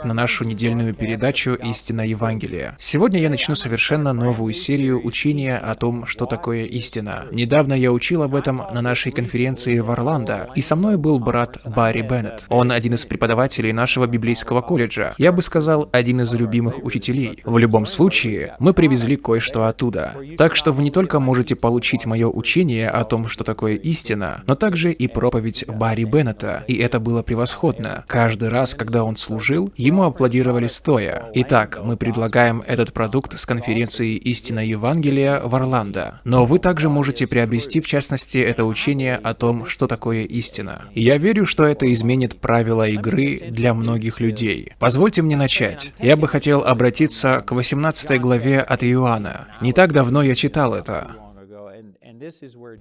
ответ на нашу недельную передачу «Истина Евангелия». Сегодня я начну совершенно новую серию учения о том, что такое истина. Недавно я учил об этом на нашей конференции в Орландо, и со мной был брат Барри Беннет. Он один из преподавателей нашего библейского колледжа. Я бы сказал, один из любимых учителей. В любом случае, мы привезли кое-что оттуда. Так что вы не только можете получить мое учение о том, что такое истина, но также и проповедь Барри Беннета, и это было превосходно. Каждый раз, когда он служил, ему аплодировали стоя. Итак, мы предлагаем этот продукт с конференции «Истина Евангелия» в Орландо. Но вы также можете приобрести, в частности, это учение о том, что такое истина. Я верю, что это изменит правила игры для многих людей. Позвольте мне начать. Я бы хотел обратиться к 18 главе от Иоанна. Не так давно я читал это.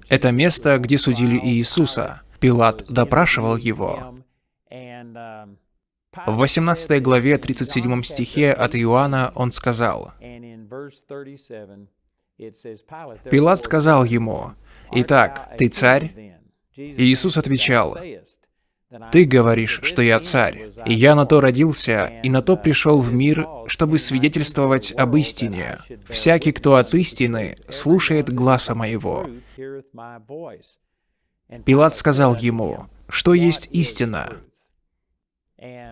Это место, где судили Иисуса. Пилат допрашивал его. В 18 главе 37 стихе от Иоанна он сказал, Пилат сказал ему, «Итак, ты царь?» И Иисус отвечал, «Ты говоришь, что я царь, и я на то родился, и на то пришел в мир, чтобы свидетельствовать об истине. Всякий, кто от истины, слушает гласа моего». Пилат сказал ему, «Что есть истина?»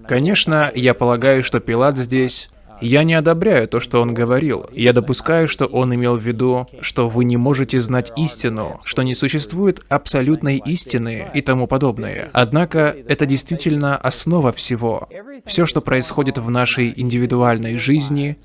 Конечно, я полагаю, что Пилат здесь... Я не одобряю то, что он говорил. Я допускаю, что он имел в виду, что вы не можете знать истину, что не существует абсолютной истины и тому подобное. Однако это действительно основа всего. Все, что происходит в нашей индивидуальной жизни,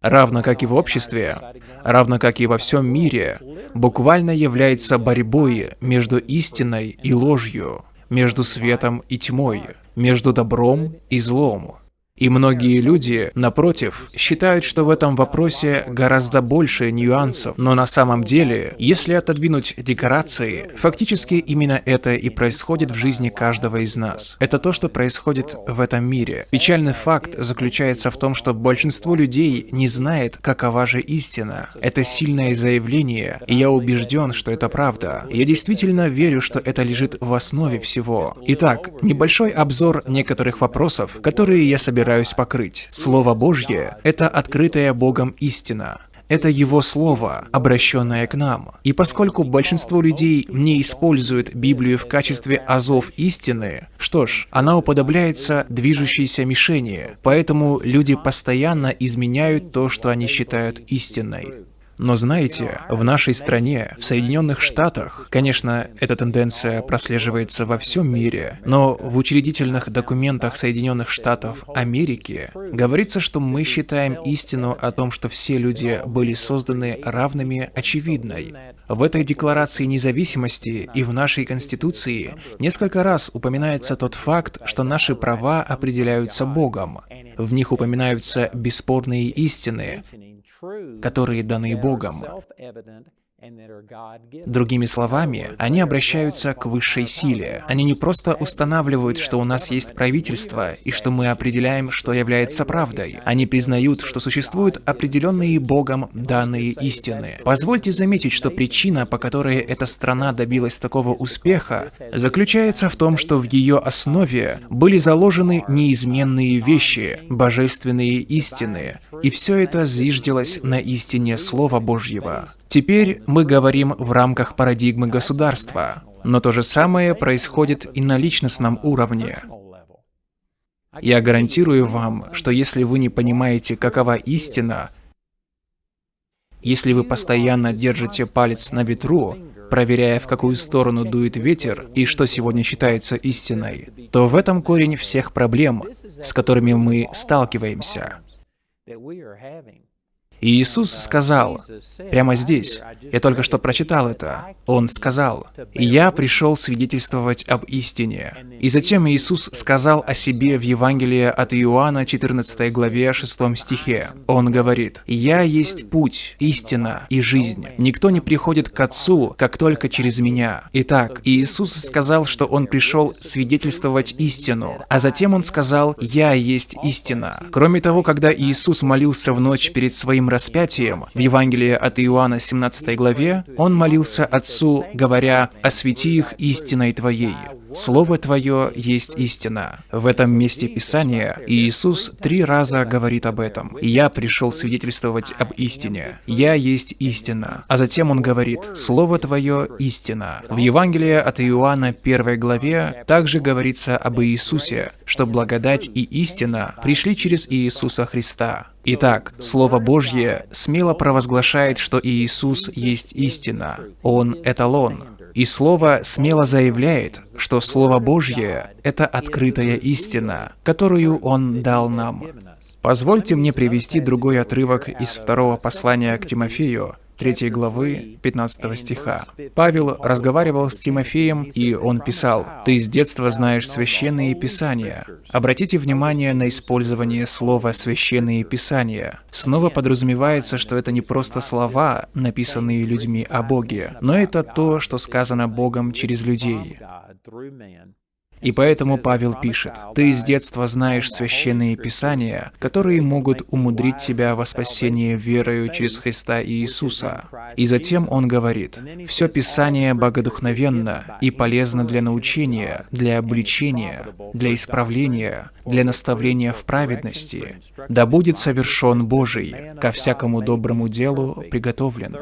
равно как и в обществе, равно как и во всем мире, буквально является борьбой между истиной и ложью между светом и тьмой, между добром и злом. И многие люди, напротив, считают, что в этом вопросе гораздо больше нюансов. Но на самом деле, если отодвинуть декорации, фактически именно это и происходит в жизни каждого из нас. Это то, что происходит в этом мире. Печальный факт заключается в том, что большинство людей не знает, какова же истина. Это сильное заявление, и я убежден, что это правда. Я действительно верю, что это лежит в основе всего. Итак, небольшой обзор некоторых вопросов, которые я собираюсь собираюсь покрыть. Слово Божье — это открытая Богом истина. Это Его Слово, обращенное к нам. И поскольку большинство людей не используют Библию в качестве азов истины, что ж, она уподобляется движущейся мишени, поэтому люди постоянно изменяют то, что они считают истинной. Но знаете, в нашей стране, в Соединенных Штатах, конечно, эта тенденция прослеживается во всем мире, но в учредительных документах Соединенных Штатов Америки говорится, что мы считаем истину о том, что все люди были созданы равными, очевидной. В этой Декларации независимости и в нашей Конституции несколько раз упоминается тот факт, что наши права определяются Богом. В них упоминаются бесспорные истины, которые даны Богом. Другими словами, они обращаются к высшей силе. Они не просто устанавливают, что у нас есть правительство и что мы определяем, что является правдой. Они признают, что существуют определенные Богом данные истины. Позвольте заметить, что причина, по которой эта страна добилась такого успеха, заключается в том, что в ее основе были заложены неизменные вещи, божественные истины, и все это зиждилось на истине Слова Божьего. Теперь мы говорим в рамках парадигмы государства, но то же самое происходит и на личностном уровне. Я гарантирую вам, что если вы не понимаете, какова истина, если вы постоянно держите палец на ветру, проверяя, в какую сторону дует ветер и что сегодня считается истиной, то в этом корень всех проблем, с которыми мы сталкиваемся. И Иисус сказал, прямо здесь, я только что прочитал это, Он сказал, «Я пришел свидетельствовать об истине». И затем Иисус сказал о себе в Евангелии от Иоанна, 14 главе, 6 стихе. Он говорит, «Я есть путь, истина и жизнь. Никто не приходит к Отцу, как только через Меня». Итак, Иисус сказал, что Он пришел свидетельствовать истину, а затем Он сказал, «Я есть истина». Кроме того, когда Иисус молился в ночь перед Своим распятием, в Евангелии от Иоанна 17 главе, он молился Отцу, говоря «Освети их истиной Твоей». Слово Твое есть истина. В этом месте Писания Иисус три раза говорит об этом. «Я пришел свидетельствовать об истине. Я есть истина». А затем Он говорит «Слово Твое истина». В Евангелии от Иоанна 1 главе также говорится об Иисусе, что благодать и истина пришли через Иисуса Христа. Итак, Слово Божье смело провозглашает, что Иисус есть истина. Он — эталон. И Слово смело заявляет, что Слово Божье — это открытая истина, которую Он дал нам. Позвольте мне привести другой отрывок из второго послания к Тимофею, 3 главы 15 стиха. Павел разговаривал с Тимофеем, и он писал, «Ты с детства знаешь священные писания». Обратите внимание на использование слова «священные писания». Снова подразумевается, что это не просто слова, написанные людьми о Боге, но это то, что сказано Богом через людей. И поэтому Павел пишет, «Ты с детства знаешь священные писания, которые могут умудрить тебя во спасение верою через Христа и Иисуса». И затем он говорит, «Все Писание богодухновенно и полезно для научения, для обличения, для исправления, для наставления в праведности, да будет совершен Божий, ко всякому доброму делу приготовлен».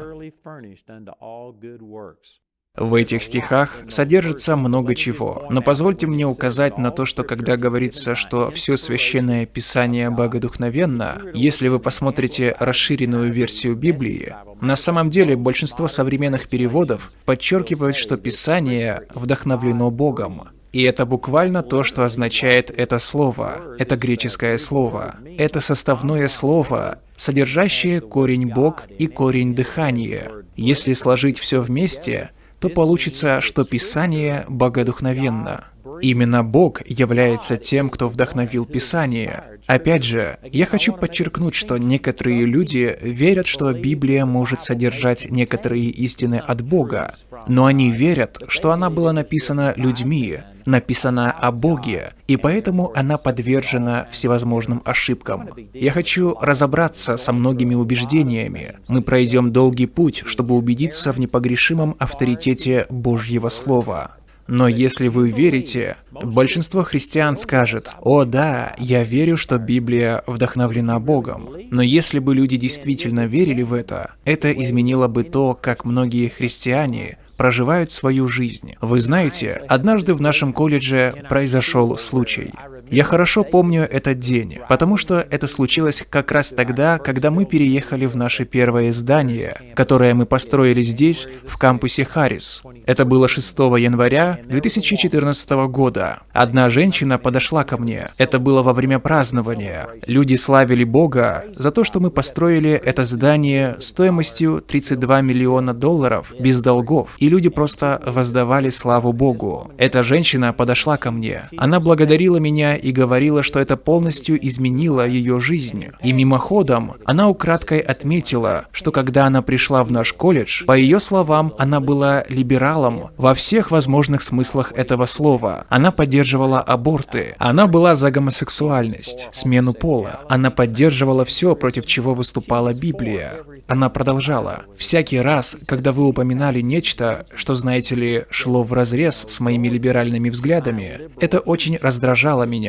В этих стихах содержится много чего, но позвольте мне указать на то, что когда говорится, что все священное писание богодухновенно, если вы посмотрите расширенную версию Библии, на самом деле большинство современных переводов подчеркивают, что писание вдохновлено Богом. И это буквально то, что означает это слово. Это греческое слово. Это составное слово, содержащее корень «бог» и корень «дыхание». Если сложить все вместе, то получится, что Писание богодухновенно. Именно Бог является тем, кто вдохновил Писание. Опять же, я хочу подчеркнуть, что некоторые люди верят, что Библия может содержать некоторые истины от Бога, но они верят, что она была написана людьми, написана о Боге, и поэтому она подвержена всевозможным ошибкам. Я хочу разобраться со многими убеждениями. Мы пройдем долгий путь, чтобы убедиться в непогрешимом авторитете Божьего Слова. Но если вы верите, большинство христиан скажет, «О да, я верю, что Библия вдохновлена Богом». Но если бы люди действительно верили в это, это изменило бы то, как многие христиане проживают свою жизнь. Вы знаете, однажды в нашем колледже произошел случай. Я хорошо помню этот день, потому что это случилось как раз тогда, когда мы переехали в наше первое здание, которое мы построили здесь, в кампусе Харрис. Это было 6 января 2014 года. Одна женщина подошла ко мне. Это было во время празднования. Люди славили Бога за то, что мы построили это здание стоимостью 32 миллиона долларов без долгов, и люди просто воздавали славу Богу. Эта женщина подошла ко мне. Она благодарила меня и говорила, что это полностью изменило ее жизнь. И мимоходом она украдкой отметила, что когда она пришла в наш колледж, по ее словам, она была либералом во всех возможных смыслах этого слова. Она поддерживала аборты, она была за гомосексуальность, смену пола. Она поддерживала все, против чего выступала Библия. Она продолжала. «Всякий раз, когда вы упоминали нечто, что, знаете ли, шло вразрез с моими либеральными взглядами, это очень раздражало меня.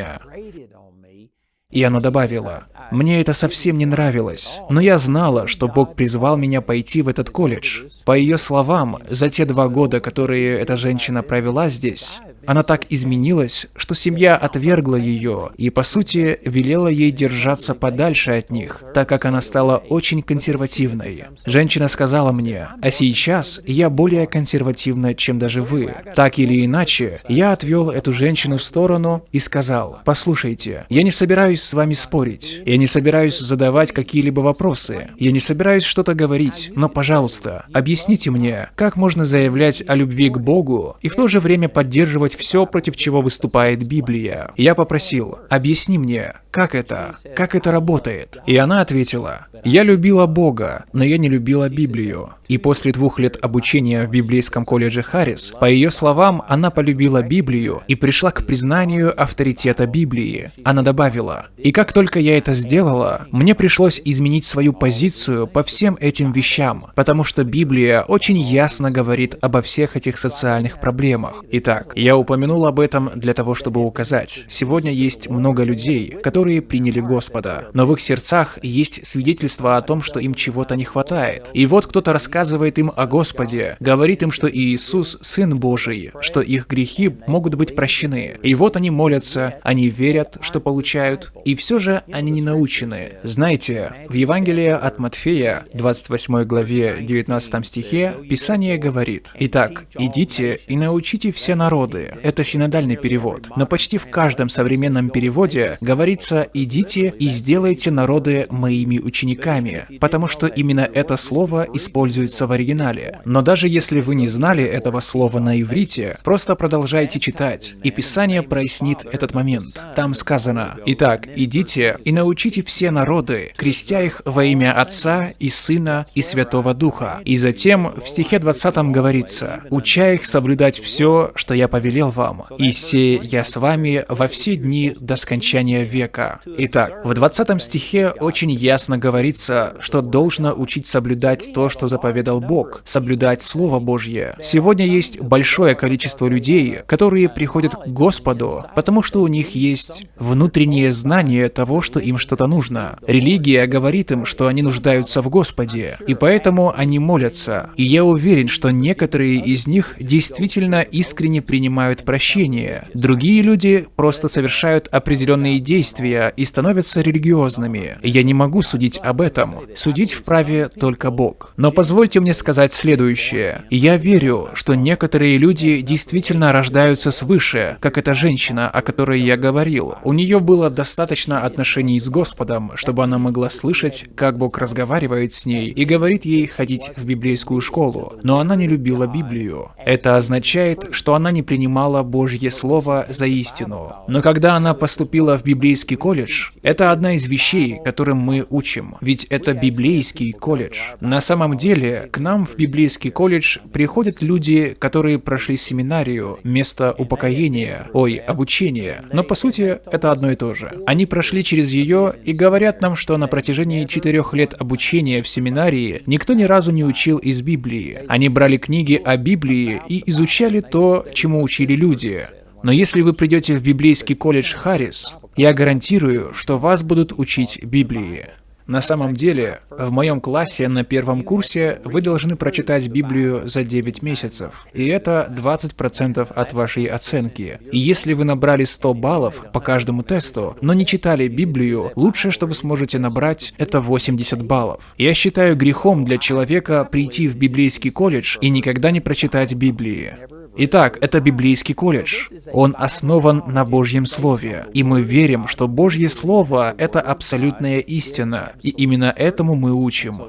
И она добавила, «Мне это совсем не нравилось, но я знала, что Бог призвал меня пойти в этот колледж. По ее словам, за те два года, которые эта женщина провела здесь, она так изменилась, что семья отвергла ее и, по сути, велела ей держаться подальше от них, так как она стала очень консервативной. Женщина сказала мне, а сейчас я более консервативна, чем даже вы. Так или иначе, я отвел эту женщину в сторону и сказал, послушайте, я не собираюсь с вами спорить, я не собираюсь задавать какие-либо вопросы, я не собираюсь что-то говорить, но, пожалуйста, объясните мне, как можно заявлять о любви к Богу и в то же время поддерживать все, против чего выступает Библия. Я попросил, объясни мне, как это? Как это работает? И она ответила, я любила Бога, но я не любила Библию. И после двух лет обучения в библейском колледже Харрис, по ее словам, она полюбила Библию и пришла к признанию авторитета Библии. Она добавила, «И как только я это сделала, мне пришлось изменить свою позицию по всем этим вещам, потому что Библия очень ясно говорит обо всех этих социальных проблемах. Итак, я упомянул об этом для того, чтобы указать. Сегодня есть много людей, которые приняли Господа, но в их сердцах есть свидетельство о том, что им чего-то не хватает. И вот кто-то рассказывает, рассказывает им о Господе, говорит им, что Иисус – Сын Божий, что их грехи могут быть прощены. И вот они молятся, они верят, что получают, и все же они не научены. Знаете, в Евангелии от Матфея, 28 главе, 19 стихе, Писание говорит, «Итак, идите и научите все народы». Это синодальный перевод. Но почти в каждом современном переводе говорится «идите и сделайте народы моими учениками», потому что именно это слово используется используется в оригинале. Но даже если вы не знали этого слова на иврите, просто продолжайте читать, и Писание прояснит этот момент. Там сказано, «Итак, идите и научите все народы, крестя их во имя Отца и Сына и Святого Духа». И затем в стихе 20 говорится, «Уча их соблюдать все, что я повелел вам, и се я с вами во все дни до скончания века». Итак, в 20 стихе очень ясно говорится, что должно учить соблюдать то, что заповедал заповедал Бог, соблюдать Слово Божье. Сегодня есть большое количество людей, которые приходят к Господу, потому что у них есть внутреннее знание того, что им что-то нужно. Религия говорит им, что они нуждаются в Господе, и поэтому они молятся. И я уверен, что некоторые из них действительно искренне принимают прощение. Другие люди просто совершают определенные действия и становятся религиозными. Я не могу судить об этом. Судить вправе только Бог. Но позвольте Позвольте мне сказать следующее. Я верю, что некоторые люди действительно рождаются свыше, как эта женщина, о которой я говорил. У нее было достаточно отношений с Господом, чтобы она могла слышать, как Бог разговаривает с ней и говорит ей ходить в библейскую школу. Но она не любила Библию. Это означает, что она не принимала Божье Слово за истину. Но когда она поступила в библейский колледж, это одна из вещей, которым мы учим. Ведь это библейский колледж. На самом деле, к нам в библейский колледж приходят люди, которые прошли семинарию, место упокоения, ой, обучения. Но по сути это одно и то же. Они прошли через ее и говорят нам, что на протяжении четырех лет обучения в семинарии никто ни разу не учил из Библии. Они брали книги о Библии и изучали то, чему учили люди. Но если вы придете в библейский колледж Харрис, я гарантирую, что вас будут учить Библии. На самом деле, в моем классе на первом курсе вы должны прочитать Библию за 9 месяцев, и это 20% от вашей оценки. И если вы набрали 100 баллов по каждому тесту, но не читали Библию, лучшее, что вы сможете набрать, это 80 баллов. Я считаю грехом для человека прийти в библейский колледж и никогда не прочитать Библии. Итак, это библейский колледж. Он основан на Божьем Слове. И мы верим, что Божье Слово — это абсолютная истина. И именно этому мы учим.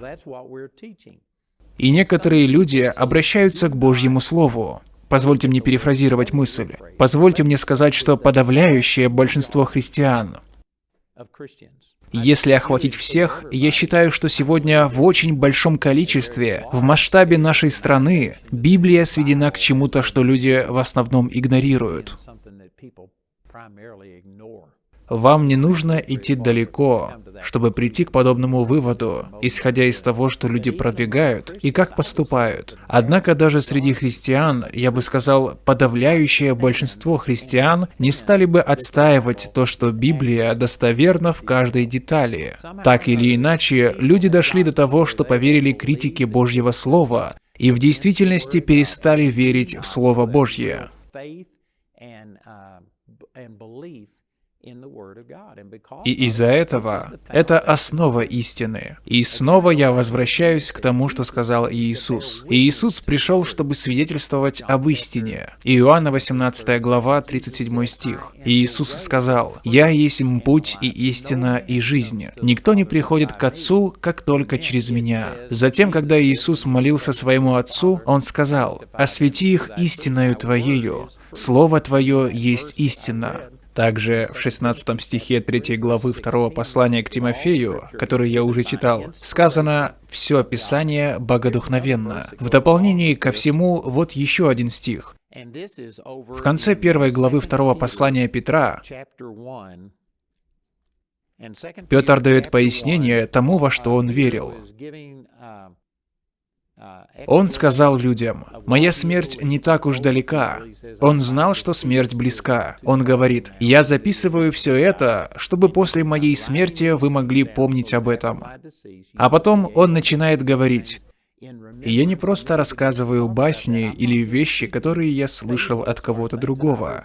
И некоторые люди обращаются к Божьему Слову. Позвольте мне перефразировать мысль. Позвольте мне сказать, что подавляющее большинство христиан если охватить всех, я считаю, что сегодня в очень большом количестве, в масштабе нашей страны, Библия сведена к чему-то, что люди в основном игнорируют. Вам не нужно идти далеко, чтобы прийти к подобному выводу, исходя из того, что люди продвигают и как поступают. Однако даже среди христиан, я бы сказал, подавляющее большинство христиан не стали бы отстаивать то, что Библия достоверна в каждой детали. Так или иначе, люди дошли до того, что поверили критике Божьего Слова и в действительности перестали верить в Слово Божье. И из-за этого это основа истины. И снова я возвращаюсь к тому, что сказал Иисус. И Иисус пришел, чтобы свидетельствовать об истине. Иоанна 18 глава, 37 стих. И Иисус сказал, «Я есть путь и истина и жизнь. Никто не приходит к Отцу, как только через Меня». Затем, когда Иисус молился своему Отцу, Он сказал, «Освети их истиною Твоею, Слово Твое есть истина». Также в 16 стихе 3 главы 2 послания к Тимофею, который я уже читал, сказано «Все Писание богодухновенно». В дополнение ко всему, вот еще один стих. В конце первой главы второго послания Петра Петр дает пояснение тому, во что он верил. Он сказал людям, «Моя смерть не так уж далека». Он знал, что смерть близка. Он говорит, «Я записываю все это, чтобы после моей смерти вы могли помнить об этом». А потом он начинает говорить, и я не просто рассказываю басни или вещи, которые я слышал от кого-то другого.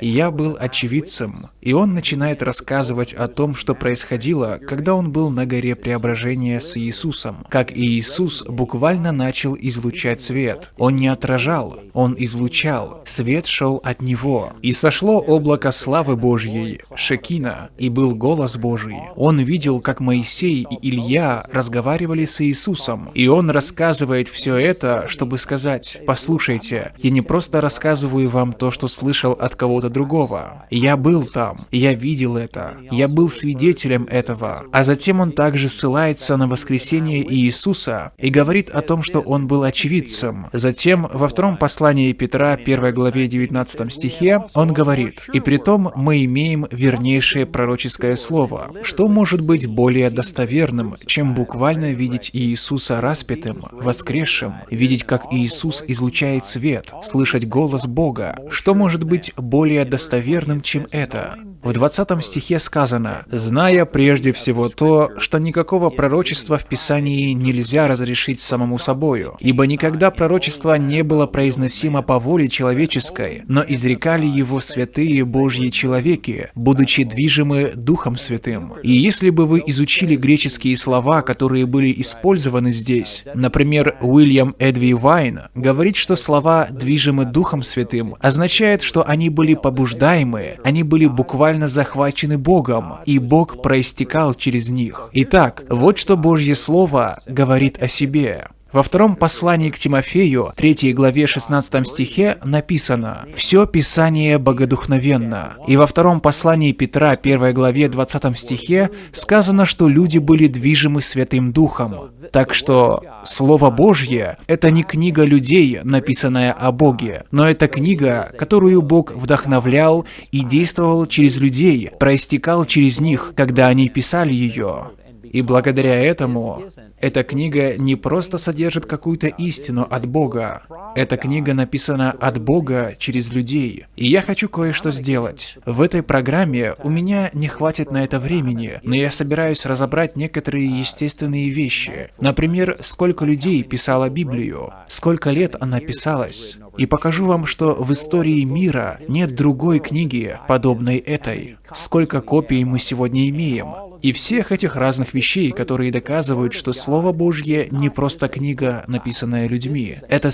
Я был очевидцем, и он начинает рассказывать о том, что происходило, когда он был на горе Преображения с Иисусом. Как и Иисус буквально начал излучать свет. Он не отражал, он излучал. Свет шел от него. И сошло облако славы Божьей, Шекина, и был голос Божий. Он видел, как Моисей и Илья разговаривали с Иисусом, и он рассказывал рассказывает все это, чтобы сказать, послушайте, я не просто рассказываю вам то, что слышал от кого-то другого. Я был там, я видел это, я был свидетелем этого. А затем он также ссылается на воскресение Иисуса и говорит о том, что он был очевидцем. Затем во втором послании Петра, 1 главе 19 стихе, он говорит, «И при том мы имеем вернейшее пророческое слово, что может быть более достоверным, чем буквально видеть Иисуса распятым, воскресшим, видеть, как Иисус излучает свет, слышать голос Бога. Что может быть более достоверным, чем это? В 20 стихе сказано, «Зная прежде всего то, что никакого пророчества в Писании нельзя разрешить самому собою, ибо никогда пророчество не было произносимо по воле человеческой, но изрекали его святые Божьи человеки, будучи движимы Духом Святым». И если бы вы изучили греческие слова, которые были использованы здесь, например, Уильям Эдви Вайн говорит, что слова «движимы Духом Святым» означает, что они были побуждаемы, они были буквально захвачены Богом, и Бог проистекал через них. Итак, вот что Божье Слово говорит о себе. Во втором послании к Тимофею, 3 главе 16 стихе, написано «Все Писание богодухновенно». И во втором послании Петра, 1 главе 20 стихе, сказано, что люди были движимы Святым Духом. Так что Слово Божье — это не книга людей, написанная о Боге, но это книга, которую Бог вдохновлял и действовал через людей, проистекал через них, когда они писали ее. И благодаря этому эта книга не просто содержит какую-то истину от Бога. Эта книга написана от Бога через людей. И я хочу кое-что сделать. В этой программе у меня не хватит на это времени, но я собираюсь разобрать некоторые естественные вещи. Например, сколько людей писало Библию, сколько лет она писалась. И покажу вам, что в истории мира нет другой книги, подобной этой. Сколько копий мы сегодня имеем. И всех этих разных вещей, которые доказывают, что Слово Божье не просто книга, написанная людьми. Это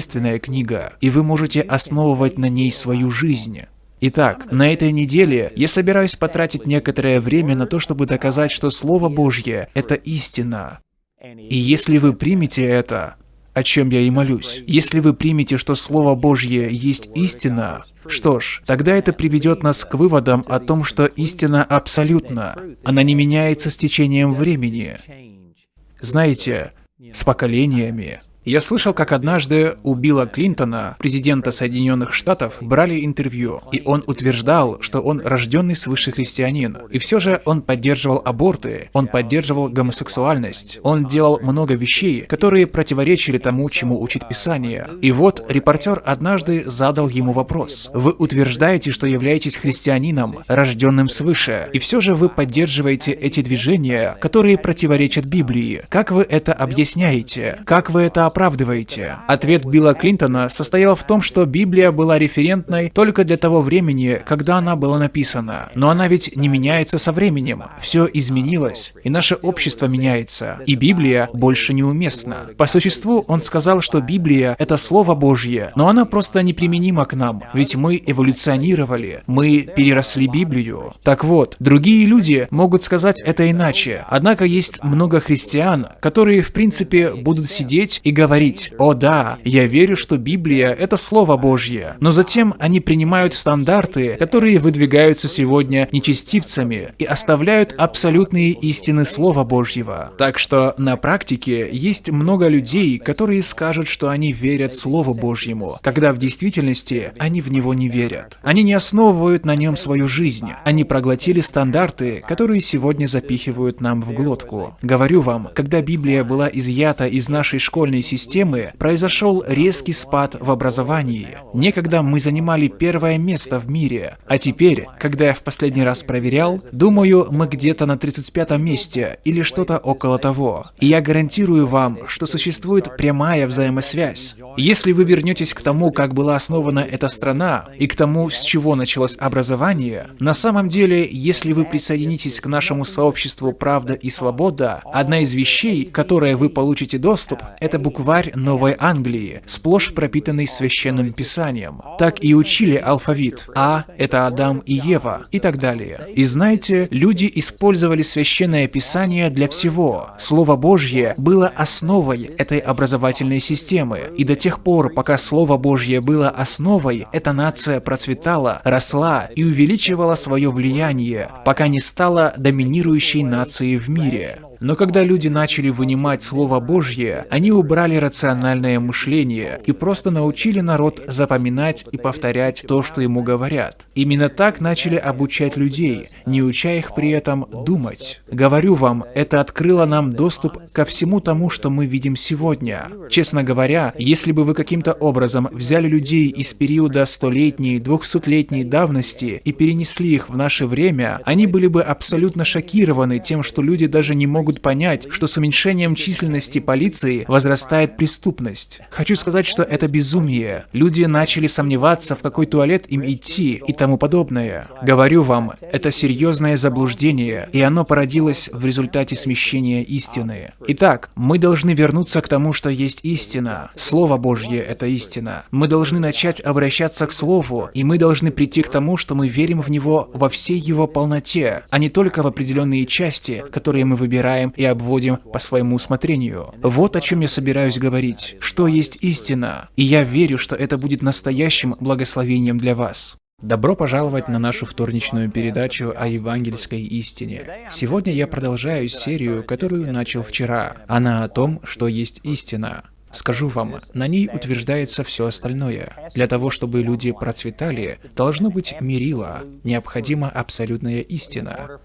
сверхъестественная книга, и вы можете основывать на ней свою жизнь. Итак, на этой неделе я собираюсь потратить некоторое время на то, чтобы доказать, что Слово Божье — это истина. И если вы примете это, о чем я и молюсь. Если вы примете, что Слово Божье есть истина, что ж, тогда это приведет нас к выводам о том, что истина абсолютна. Она не меняется с течением времени. Знаете, с поколениями. Я слышал, как однажды у Билла Клинтона, президента Соединенных Штатов, брали интервью, и он утверждал, что он рожденный свыше христианин. И все же он поддерживал аборты, он поддерживал гомосексуальность, он делал много вещей, которые противоречили тому, чему учит Писание. И вот репортер однажды задал ему вопрос. Вы утверждаете, что являетесь христианином, рожденным свыше, и все же вы поддерживаете эти движения, которые противоречат Библии. Как вы это объясняете? Как вы это оправдываете? Ответ Билла Клинтона состоял в том, что Библия была референтной только для того времени, когда она была написана. Но она ведь не меняется со временем. Все изменилось, и наше общество меняется, и Библия больше неуместна. По существу он сказал, что Библия — это Слово Божье, но она просто неприменима к нам, ведь мы эволюционировали, мы переросли Библию. Так вот, другие люди могут сказать это иначе, однако есть много христиан, которые в принципе будут сидеть и говорить, говорить, «О да, я верю, что Библия — это Слово Божье», но затем они принимают стандарты, которые выдвигаются сегодня нечестивцами и оставляют абсолютные истины Слова Божьего. Так что на практике есть много людей, которые скажут, что они верят Слову Божьему, когда в действительности они в него не верят. Они не основывают на нем свою жизнь. Они проглотили стандарты, которые сегодня запихивают нам в глотку. Говорю вам, когда Библия была изъята из нашей школьной системы, произошел резкий спад в образовании. Некогда мы занимали первое место в мире, а теперь, когда я в последний раз проверял, думаю, мы где-то на 35 месте или что-то около того. И я гарантирую вам, что существует прямая взаимосвязь. Если вы вернетесь к тому, как была основана эта страна, и к тому, с чего началось образование, на самом деле, если вы присоединитесь к нашему сообществу «Правда и свобода», одна из вещей, которой вы получите доступ, это букварь Новой Англии, сплошь пропитанный священным писанием. Так и учили алфавит. А – это Адам и Ева, и так далее. И знаете, люди использовали священное писание для всего. Слово Божье было основой этой образовательной системы, и до тех пор, пока Слово Божье было основой, эта нация процветала, росла и увеличивала свое влияние, пока не стала доминирующей нацией в мире. Но когда люди начали вынимать Слово Божье, они убрали рациональное мышление и просто научили народ запоминать и повторять то, что ему говорят. Именно так начали обучать людей, не уча их при этом думать. Говорю вам, это открыло нам доступ ко всему тому, что мы видим сегодня. Честно говоря, если бы вы каким-то образом взяли людей из периода столетней, двухсотлетней давности и перенесли их в наше время, они были бы абсолютно шокированы тем, что люди даже не могут могут понять, что с уменьшением численности полиции возрастает преступность. Хочу сказать, что это безумие. Люди начали сомневаться, в какой туалет им идти и тому подобное. Говорю вам, это серьезное заблуждение, и оно породилось в результате смещения истины. Итак, мы должны вернуться к тому, что есть истина. Слово Божье — это истина. Мы должны начать обращаться к Слову, и мы должны прийти к тому, что мы верим в него во всей его полноте, а не только в определенные части, которые мы выбираем разбираем и обводим по своему усмотрению. Вот о чем я собираюсь говорить. Что есть истина? И я верю, что это будет настоящим благословением для вас. Добро пожаловать на нашу вторничную передачу о евангельской истине. Сегодня я продолжаю серию, которую начал вчера. Она о том, что есть истина. Скажу вам, на ней утверждается все остальное. Для того, чтобы люди процветали, должно быть мерило, необходима абсолютная истина.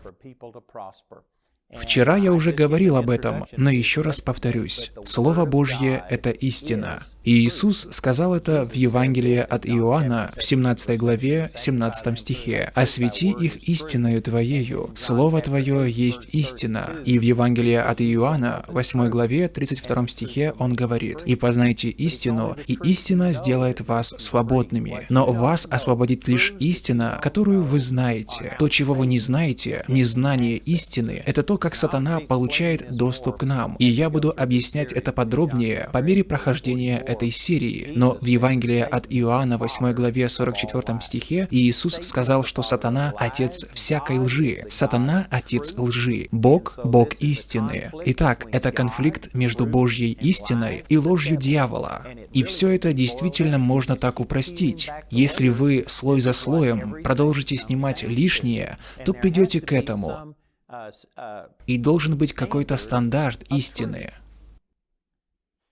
Вчера я уже говорил об этом, но еще раз повторюсь. Слово Божье — это истина. И Иисус сказал это в Евангелии от Иоанна в 17 главе 17 стихе. «Освети их истиною Твоею, Слово Твое есть истина». И в Евангелии от Иоанна 8 главе 32 стихе он говорит, «И познайте истину, и истина сделает вас свободными. Но вас освободит лишь истина, которую вы знаете. То, чего вы не знаете, незнание истины, это то, как сатана получает доступ к нам. И я буду объяснять это подробнее по мере прохождения этой серии. Но в Евангелии от Иоанна 8 главе 44 стихе Иисус сказал, что сатана – отец всякой лжи. Сатана – отец лжи. Бог – Бог истины. Итак, это конфликт между Божьей истиной и ложью дьявола. И все это действительно можно так упростить. Если вы слой за слоем продолжите снимать лишнее, то придете к этому. И должен быть какой-то стандарт истины.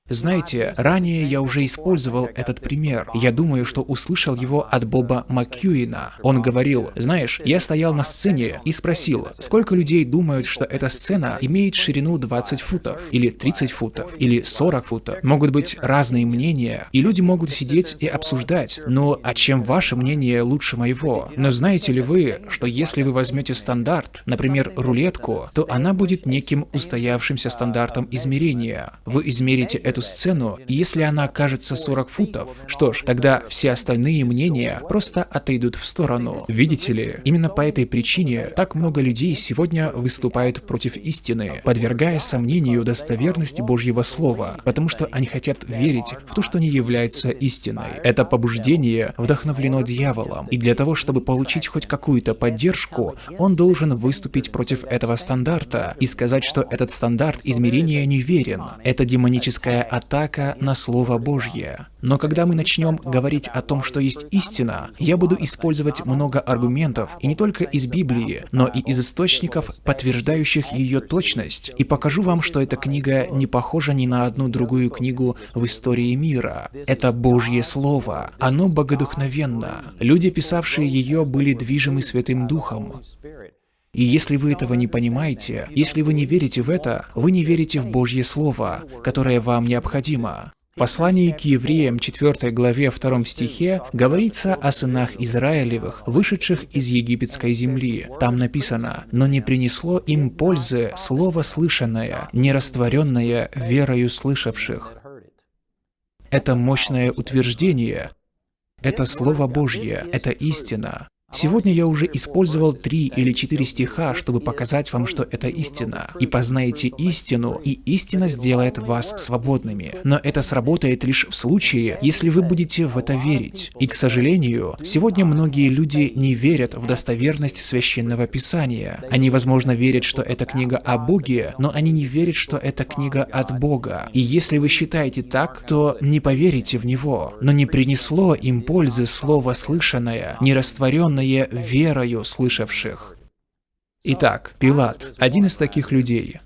Знаете, ранее я уже использовал этот пример. Я думаю, что услышал его от Боба Маккьюина. Он говорил, знаешь, я стоял на сцене и спросил, сколько людей думают, что эта сцена имеет ширину 20 футов, или 30 футов, или 40 футов. Могут быть разные мнения, и люди могут сидеть и обсуждать, ну, а чем ваше мнение лучше моего? Но знаете ли вы, что если вы возьмете стандарт, например, рулетку, то она будет неким устоявшимся стандартом измерения. Вы измерите эту эту сцену, и если она окажется 40 футов, что ж, тогда все остальные мнения просто отойдут в сторону. Видите ли, именно по этой причине так много людей сегодня выступают против истины, подвергая сомнению достоверность Божьего Слова, потому что они хотят верить в то, что не является истиной. Это побуждение вдохновлено дьяволом, и для того, чтобы получить хоть какую-то поддержку, он должен выступить против этого стандарта и сказать, что этот стандарт измерения неверен. Это демоническая атака на Слово Божье. Но когда мы начнем говорить о том, что есть истина, я буду использовать много аргументов, и не только из Библии, но и из источников, подтверждающих ее точность, и покажу вам, что эта книга не похожа ни на одну другую книгу в истории мира. Это Божье Слово. Оно богодухновенно. Люди, писавшие ее, были движимы Святым Духом. И если вы этого не понимаете, если вы не верите в это, вы не верите в Божье Слово, которое вам необходимо. В послании к евреям 4 главе 2 стихе говорится о сынах Израилевых, вышедших из египетской земли. Там написано, «Но не принесло им пользы слово слышанное, не растворенное верою слышавших». Это мощное утверждение, это Слово Божье, это истина. Сегодня я уже использовал три или четыре стиха, чтобы показать вам, что это истина. И познаете истину, и истина сделает вас свободными. Но это сработает лишь в случае, если вы будете в это верить. И, к сожалению, сегодня многие люди не верят в достоверность Священного Писания. Они, возможно, верят, что это книга о Боге, но они не верят, что это книга от Бога. И если вы считаете так, то не поверите в него. Но не принесло им пользы слово слышанное, не исполненное верою слышавших. Итак, Пилат, один из таких людей.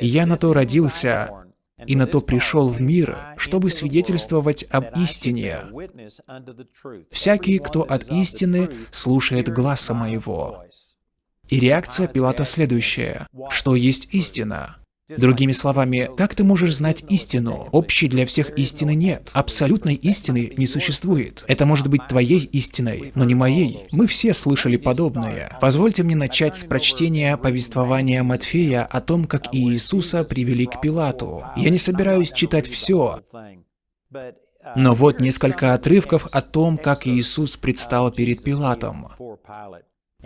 «Я на то родился, и на то пришел в мир, чтобы свидетельствовать об истине. Всякий, кто от истины, слушает гласа моего». И реакция Пилата следующая. Что есть истина? Другими словами, как ты можешь знать истину? Общей для всех истины нет. Абсолютной истины не существует. Это может быть твоей истиной, но не моей. Мы все слышали подобное. Позвольте мне начать с прочтения повествования Матфея о том, как Иисуса привели к Пилату. Я не собираюсь читать все, но вот несколько отрывков о том, как Иисус предстал перед Пилатом.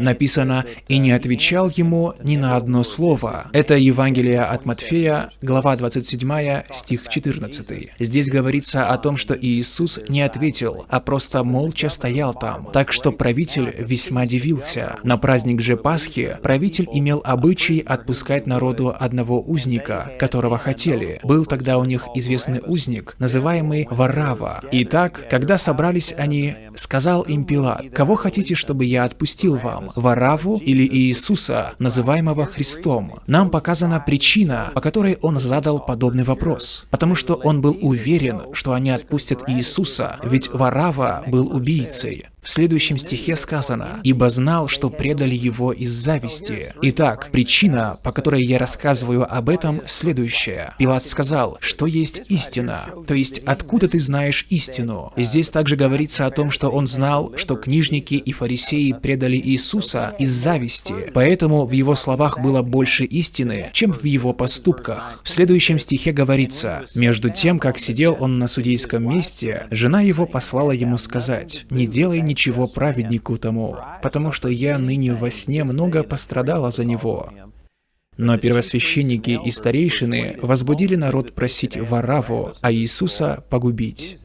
Написано «И не отвечал ему ни на одно слово». Это Евангелие от Матфея, глава 27, стих 14. Здесь говорится о том, что Иисус не ответил, а просто молча стоял там. Так что правитель весьма дивился. На праздник же Пасхи правитель имел обычай отпускать народу одного узника, которого хотели. Был тогда у них известный узник, называемый Варава. Итак, когда собрались они, сказал им Пилат, «Кого хотите, чтобы я отпустил вам?» Вараву или Иисуса, называемого Христом. Нам показана причина, по которой он задал подобный вопрос. Потому что он был уверен, что они отпустят Иисуса, ведь Варава был убийцей. В следующем стихе сказано, «Ибо знал, что предали его из зависти». Итак, причина, по которой я рассказываю об этом, следующая. Пилат сказал, что есть истина, то есть откуда ты знаешь истину. Здесь также говорится о том, что он знал, что книжники и фарисеи предали Иисуса из зависти, поэтому в его словах было больше истины, чем в его поступках. В следующем стихе говорится, «Между тем, как сидел он на судейском месте, жена его послала ему сказать, «Не делай ничего праведнику тому, потому что я ныне во сне много пострадала за него». Но первосвященники и старейшины возбудили народ просить Вараву, а Иисуса погубить.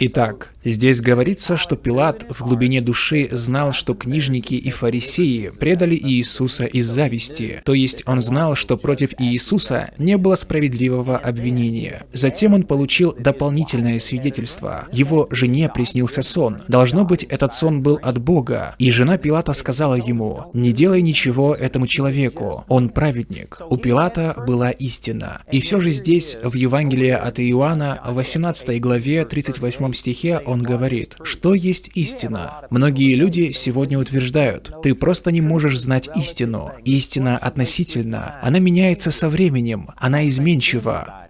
Итак, здесь говорится, что Пилат в глубине души знал, что книжники и фарисеи предали Иисуса из зависти, то есть он знал, что против Иисуса не было справедливого обвинения. Затем он получил дополнительное свидетельство. Его жене приснился сон. Должно быть, этот сон был от Бога, и жена Пилата сказала ему, «Не делай ничего этому человеку, он праведник». У Пилата была истина. И все же здесь, в Евангелии от Иоанна, в 18 главе 38 стихе он говорит, что есть истина. Многие люди сегодня утверждают, ты просто не можешь знать истину. Истина относительно. Она меняется со временем. Она изменчива.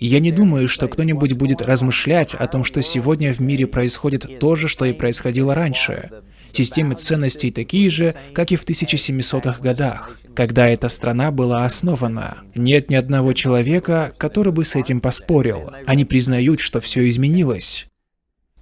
Я не думаю, что кто-нибудь будет размышлять о том, что сегодня в мире происходит то же, что и происходило раньше. Системы ценностей такие же, как и в 1700-х годах, когда эта страна была основана. Нет ни одного человека, который бы с этим поспорил. Они признают, что все изменилось.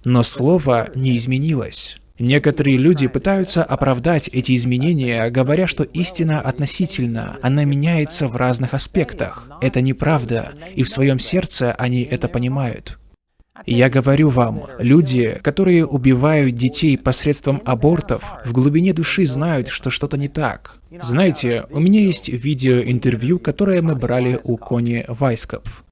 Но слово не изменилось. Некоторые люди пытаются оправдать эти изменения, говоря, что истина относительна, она меняется в разных аспектах. Это неправда, и в своем сердце они это понимают. Я говорю вам, люди, которые убивают детей посредством абортов, в глубине души знают, что что-то не так. Знаете, у меня есть видеоинтервью, которое мы брали у Кони Вайскопф.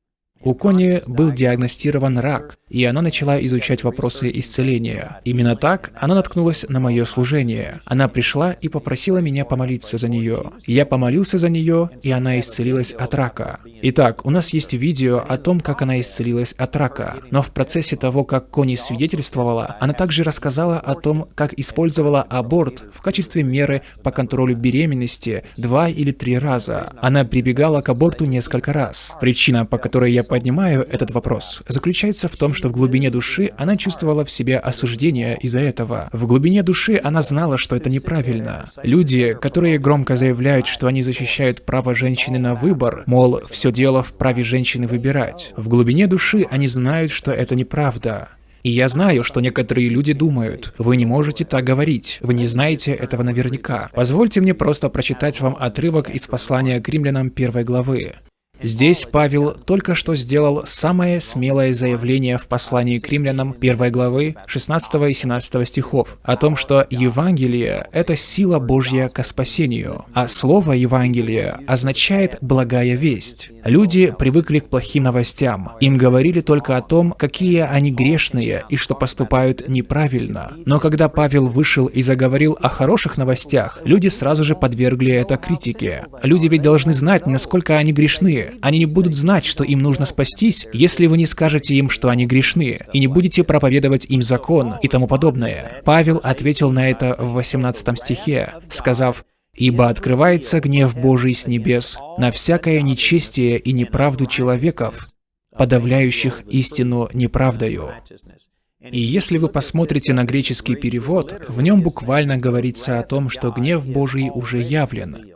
У Кони был диагностирован рак, и она начала изучать вопросы исцеления. Именно так она наткнулась на мое служение. Она пришла и попросила меня помолиться за нее. Я помолился за нее, и она исцелилась от рака. Итак, у нас есть видео о том, как она исцелилась от рака. Но в процессе того, как Кони свидетельствовала, она также рассказала о том, как использовала аборт в качестве меры по контролю беременности два или три раза. Она прибегала к аборту несколько раз. Причина, по которой я поднимаю этот вопрос, заключается в том, что в глубине души она чувствовала в себе осуждение из-за этого. В глубине души она знала, что это неправильно. Люди, которые громко заявляют, что они защищают право женщины на выбор, мол, все дело в праве женщины выбирать. В глубине души они знают, что это неправда. И я знаю, что некоторые люди думают, вы не можете так говорить, вы не знаете этого наверняка. Позвольте мне просто прочитать вам отрывок из послания к римлянам первой главы. Здесь Павел только что сделал самое смелое заявление в послании к римлянам 1 главы 16 и 17 стихов о том, что Евангелие — это сила Божья к спасению, а слово Евангелие означает «благая весть». Люди привыкли к плохим новостям. Им говорили только о том, какие они грешные и что поступают неправильно. Но когда Павел вышел и заговорил о хороших новостях, люди сразу же подвергли это критике. Люди ведь должны знать, насколько они грешны, они не будут знать, что им нужно спастись, если вы не скажете им, что они грешны, и не будете проповедовать им закон и тому подобное. Павел ответил на это в 18 стихе, сказав, «Ибо открывается гнев Божий с небес на всякое нечестие и неправду человеков, подавляющих истину неправдою». И если вы посмотрите на греческий перевод, в нем буквально говорится о том, что гнев Божий уже явлен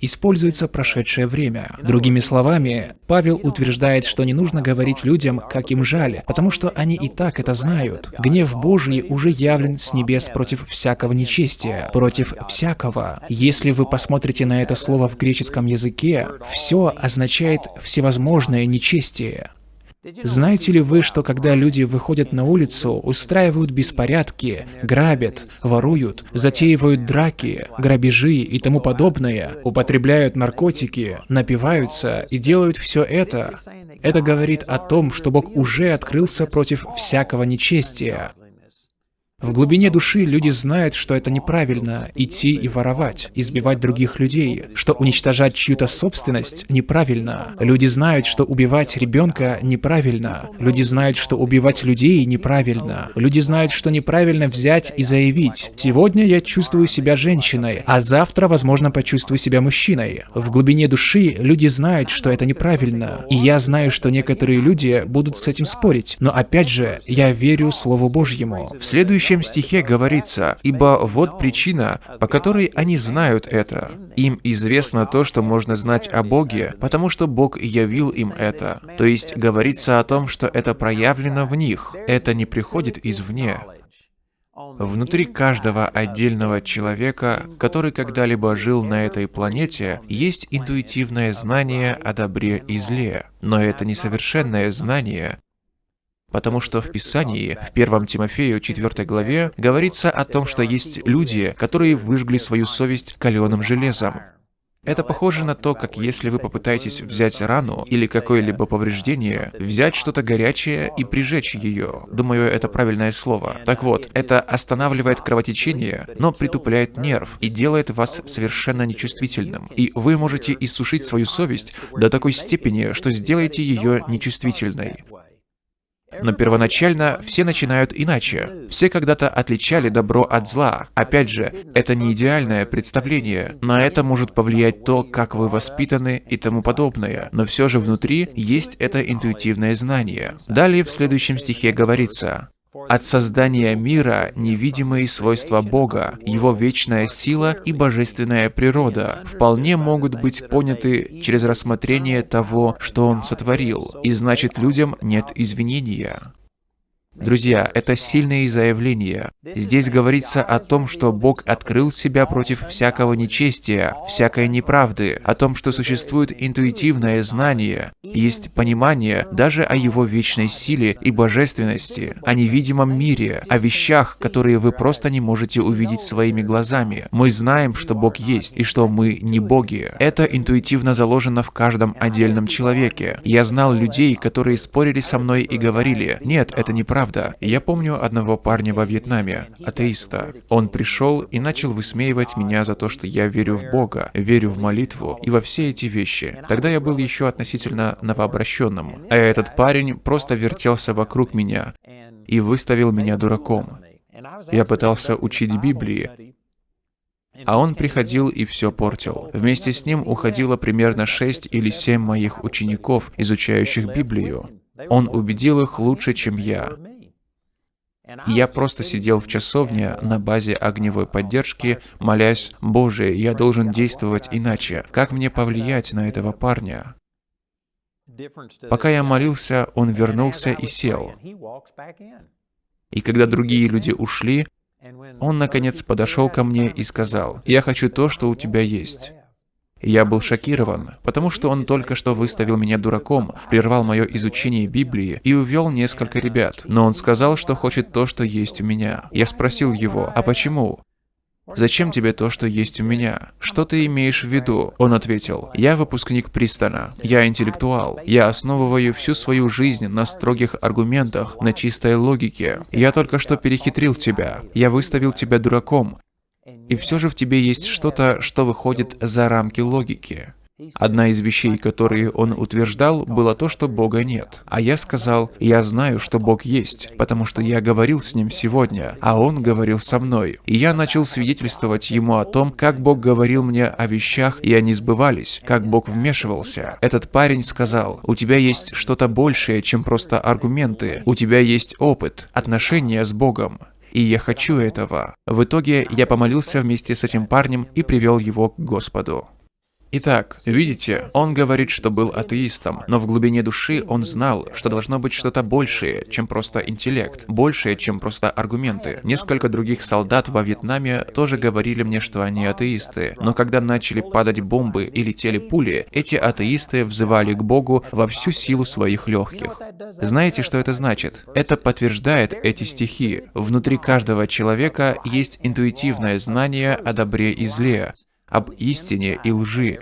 используется прошедшее время. Другими словами, Павел утверждает, что не нужно говорить людям, как им жаль, потому что они и так это знают. Гнев Божий уже явлен с небес против всякого нечестия, против всякого. Если вы посмотрите на это слово в греческом языке, все означает всевозможное нечестие. Знаете ли вы, что когда люди выходят на улицу, устраивают беспорядки, грабят, воруют, затеивают драки, грабежи и тому подобное, употребляют наркотики, напиваются и делают все это, это говорит о том, что Бог уже открылся против всякого нечестия. В глубине души люди знают, что это неправильно – идти и воровать, избивать других людей, что уничтожать чью-то собственность неправильно. Люди знают, что убивать ребенка неправильно. Люди знают, что убивать людей неправильно. Люди знают, что неправильно взять и заявить «Сегодня я чувствую себя женщиной, а завтра, возможно, почувствую себя мужчиной». В глубине души люди знают, что это неправильно. И я знаю, что некоторые люди будут с этим спорить. Но опять же, я верю Слову Божьему. В следующем следующем стихе говорится, «Ибо вот причина, по которой они знают это. Им известно то, что можно знать о Боге, потому что Бог явил им это». То есть говорится о том, что это проявлено в них, это не приходит извне. Внутри каждого отдельного человека, который когда-либо жил на этой планете, есть интуитивное знание о добре и зле. Но это несовершенное знание, Потому что в Писании, в 1 Тимофею 4 главе, говорится о том, что есть люди, которые выжгли свою совесть каленым железом. Это похоже на то, как если вы попытаетесь взять рану или какое-либо повреждение, взять что-то горячее и прижечь ее. Думаю, это правильное слово. Так вот, это останавливает кровотечение, но притупляет нерв и делает вас совершенно нечувствительным. И вы можете иссушить свою совесть до такой степени, что сделаете ее нечувствительной. Но первоначально все начинают иначе. Все когда-то отличали добро от зла. Опять же, это не идеальное представление. На это может повлиять то, как вы воспитаны и тому подобное. Но все же внутри есть это интуитивное знание. Далее в следующем стихе говорится, от создания мира невидимые свойства Бога, Его вечная сила и божественная природа вполне могут быть поняты через рассмотрение того, что Он сотворил, и значит людям нет извинения. Друзья, это сильные заявления. Здесь говорится о том, что Бог открыл себя против всякого нечестия, всякой неправды, о том, что существует интуитивное знание, есть понимание даже о Его вечной силе и божественности, о невидимом мире, о вещах, которые вы просто не можете увидеть своими глазами. Мы знаем, что Бог есть, и что мы не боги. Это интуитивно заложено в каждом отдельном человеке. Я знал людей, которые спорили со мной и говорили, «Нет, это неправда, правда. Я помню одного парня во Вьетнаме, атеиста. Он пришел и начал высмеивать меня за то, что я верю в Бога, верю в молитву и во все эти вещи. Тогда я был еще относительно новообращенным. А этот парень просто вертелся вокруг меня и выставил меня дураком. Я пытался учить Библии, а он приходил и все портил. Вместе с ним уходило примерно шесть или семь моих учеников, изучающих Библию. Он убедил их лучше, чем я. Я просто сидел в часовне на базе огневой поддержки, молясь, «Боже, я должен действовать иначе. Как мне повлиять на этого парня?» Пока я молился, он вернулся и сел. И когда другие люди ушли, он, наконец, подошел ко мне и сказал, «Я хочу то, что у тебя есть». Я был шокирован, потому что он только что выставил меня дураком, прервал мое изучение Библии и увел несколько ребят. Но он сказал, что хочет то, что есть у меня. Я спросил его, а почему? «Зачем тебе то, что есть у меня? Что ты имеешь в виду?» Он ответил, «Я выпускник Пристона. Я интеллектуал. Я основываю всю свою жизнь на строгих аргументах, на чистой логике. Я только что перехитрил тебя. Я выставил тебя дураком. И все же в тебе есть что-то, что выходит за рамки логики. Одна из вещей, которые он утверждал, было то, что Бога нет. А я сказал, я знаю, что Бог есть, потому что я говорил с ним сегодня, а он говорил со мной. И я начал свидетельствовать ему о том, как Бог говорил мне о вещах, и они сбывались, как Бог вмешивался. Этот парень сказал, у тебя есть что-то большее, чем просто аргументы, у тебя есть опыт, отношения с Богом и я хочу этого. В итоге я помолился вместе с этим парнем и привел его к Господу. Итак, видите, он говорит, что был атеистом, но в глубине души он знал, что должно быть что-то большее, чем просто интеллект, большее, чем просто аргументы. Несколько других солдат во Вьетнаме тоже говорили мне, что они атеисты, но когда начали падать бомбы и летели пули, эти атеисты взывали к Богу во всю силу своих легких. Знаете, что это значит? Это подтверждает эти стихи. Внутри каждого человека есть интуитивное знание о добре и зле, об истине и лжи.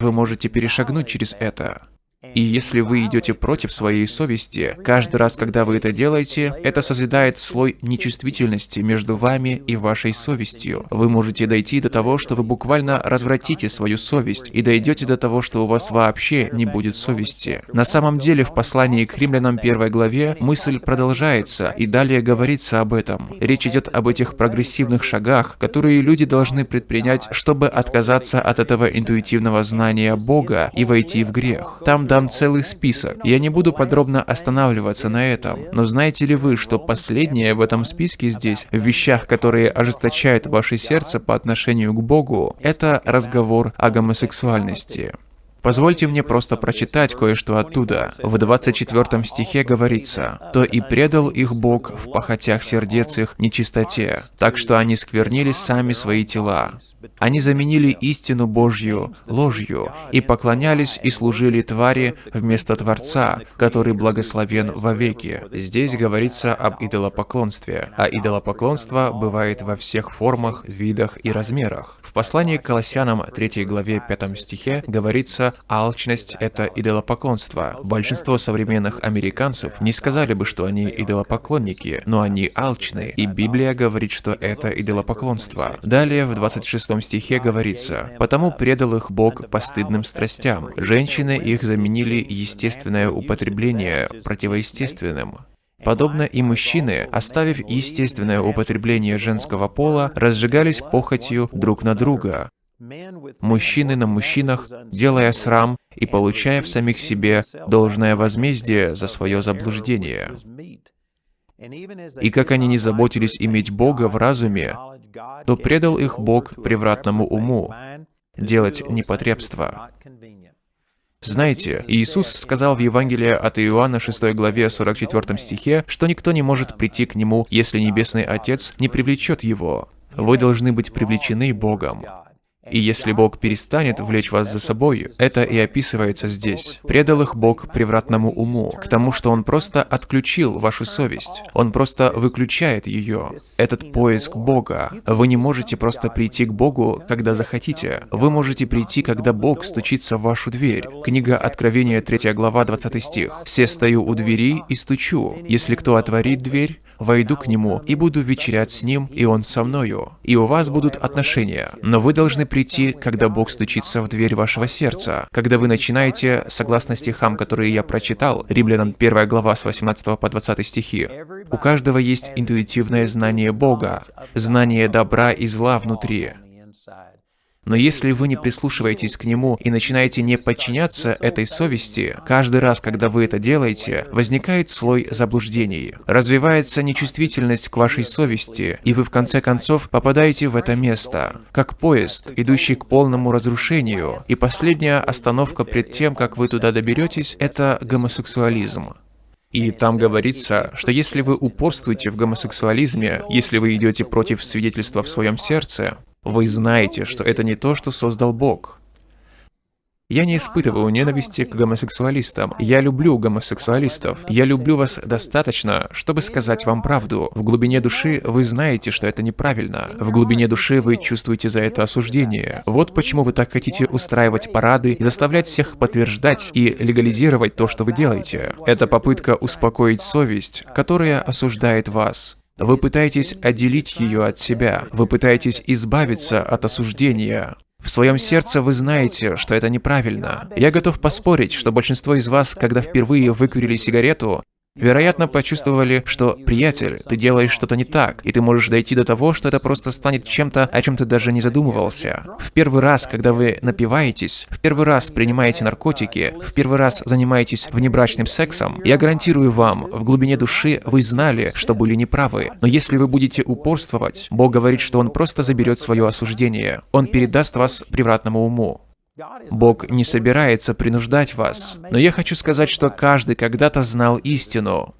Вы можете перешагнуть через это. И если вы идете против своей совести, каждый раз, когда вы это делаете, это созидает слой нечувствительности между вами и вашей совестью. Вы можете дойти до того, что вы буквально развратите свою совесть, и дойдете до того, что у вас вообще не будет совести. На самом деле, в послании к римлянам первой главе мысль продолжается, и далее говорится об этом. Речь идет об этих прогрессивных шагах, которые люди должны предпринять, чтобы отказаться от этого интуитивного знания Бога и войти в грех. Там дам целый список. Я не буду подробно останавливаться на этом. Но знаете ли вы, что последнее в этом списке здесь, в вещах, которые ожесточают ваше сердце по отношению к Богу, это разговор о гомосексуальности. Позвольте мне просто прочитать кое-что оттуда. В 24 стихе говорится, «То и предал их Бог в похотях сердец их нечистоте, так что они сквернили сами свои тела. Они заменили истину Божью ложью и поклонялись и служили твари вместо Творца, который благословен вовеки». Здесь говорится об идолопоклонстве, а идолопоклонство бывает во всех формах, видах и размерах. В послании к Колоссянам 3 главе 5 стихе говорится «алчность – это идолопоклонство». Большинство современных американцев не сказали бы, что они идолопоклонники, но они алчны, и Библия говорит, что это идолопоклонство. Далее в 26 стихе говорится «потому предал их Бог постыдным страстям. Женщины их заменили естественное употребление противоестественным». Подобно и мужчины, оставив естественное употребление женского пола, разжигались похотью друг на друга. Мужчины на мужчинах, делая срам и получая в самих себе должное возмездие за свое заблуждение. И как они не заботились иметь Бога в разуме, то предал их Бог превратному уму, делать непотребство. Знаете, Иисус сказал в Евангелии от Иоанна 6 главе 44 стихе, что никто не может прийти к Нему, если Небесный Отец не привлечет его. Вы должны быть привлечены Богом. И если Бог перестанет влечь вас за собой, это и описывается здесь. Предал их Бог превратному уму, к тому, что Он просто отключил вашу совесть. Он просто выключает ее. Этот поиск Бога. Вы не можете просто прийти к Богу, когда захотите. Вы можете прийти, когда Бог стучится в вашу дверь. Книга Откровения, 3 глава, 20 стих. «Все стою у двери и стучу. Если кто отворит дверь, войду к нему и буду вечерять с ним, и он со мною. И у вас будут отношения. Но вы должны прийти, когда Бог стучится в дверь вашего сердца. Когда вы начинаете, согласно стихам, которые я прочитал, Римлянам 1 глава с 18 по 20 стихи, у каждого есть интуитивное знание Бога, знание добра и зла внутри. Но если вы не прислушиваетесь к нему и начинаете не подчиняться этой совести, каждый раз, когда вы это делаете, возникает слой заблуждений. Развивается нечувствительность к вашей совести, и вы в конце концов попадаете в это место, как поезд, идущий к полному разрушению. И последняя остановка пред тем, как вы туда доберетесь, это гомосексуализм. И там говорится, что если вы упорствуете в гомосексуализме, если вы идете против свидетельства в своем сердце, вы знаете, что это не то, что создал Бог. Я не испытываю ненависти к гомосексуалистам. Я люблю гомосексуалистов. Я люблю вас достаточно, чтобы сказать вам правду. В глубине души вы знаете, что это неправильно. В глубине души вы чувствуете за это осуждение. Вот почему вы так хотите устраивать парады, заставлять всех подтверждать и легализировать то, что вы делаете. Это попытка успокоить совесть, которая осуждает вас. Вы пытаетесь отделить ее от себя. Вы пытаетесь избавиться от осуждения. В своем сердце вы знаете, что это неправильно. Я готов поспорить, что большинство из вас, когда впервые выкурили сигарету, Вероятно, почувствовали, что «приятель, ты делаешь что-то не так», и ты можешь дойти до того, что это просто станет чем-то, о чем ты даже не задумывался. В первый раз, когда вы напиваетесь, в первый раз принимаете наркотики, в первый раз занимаетесь внебрачным сексом, я гарантирую вам, в глубине души вы знали, что были неправы. Но если вы будете упорствовать, Бог говорит, что Он просто заберет свое осуждение. Он передаст вас превратному уму. Бог не собирается принуждать вас. Но я хочу сказать, что каждый когда-то знал истину.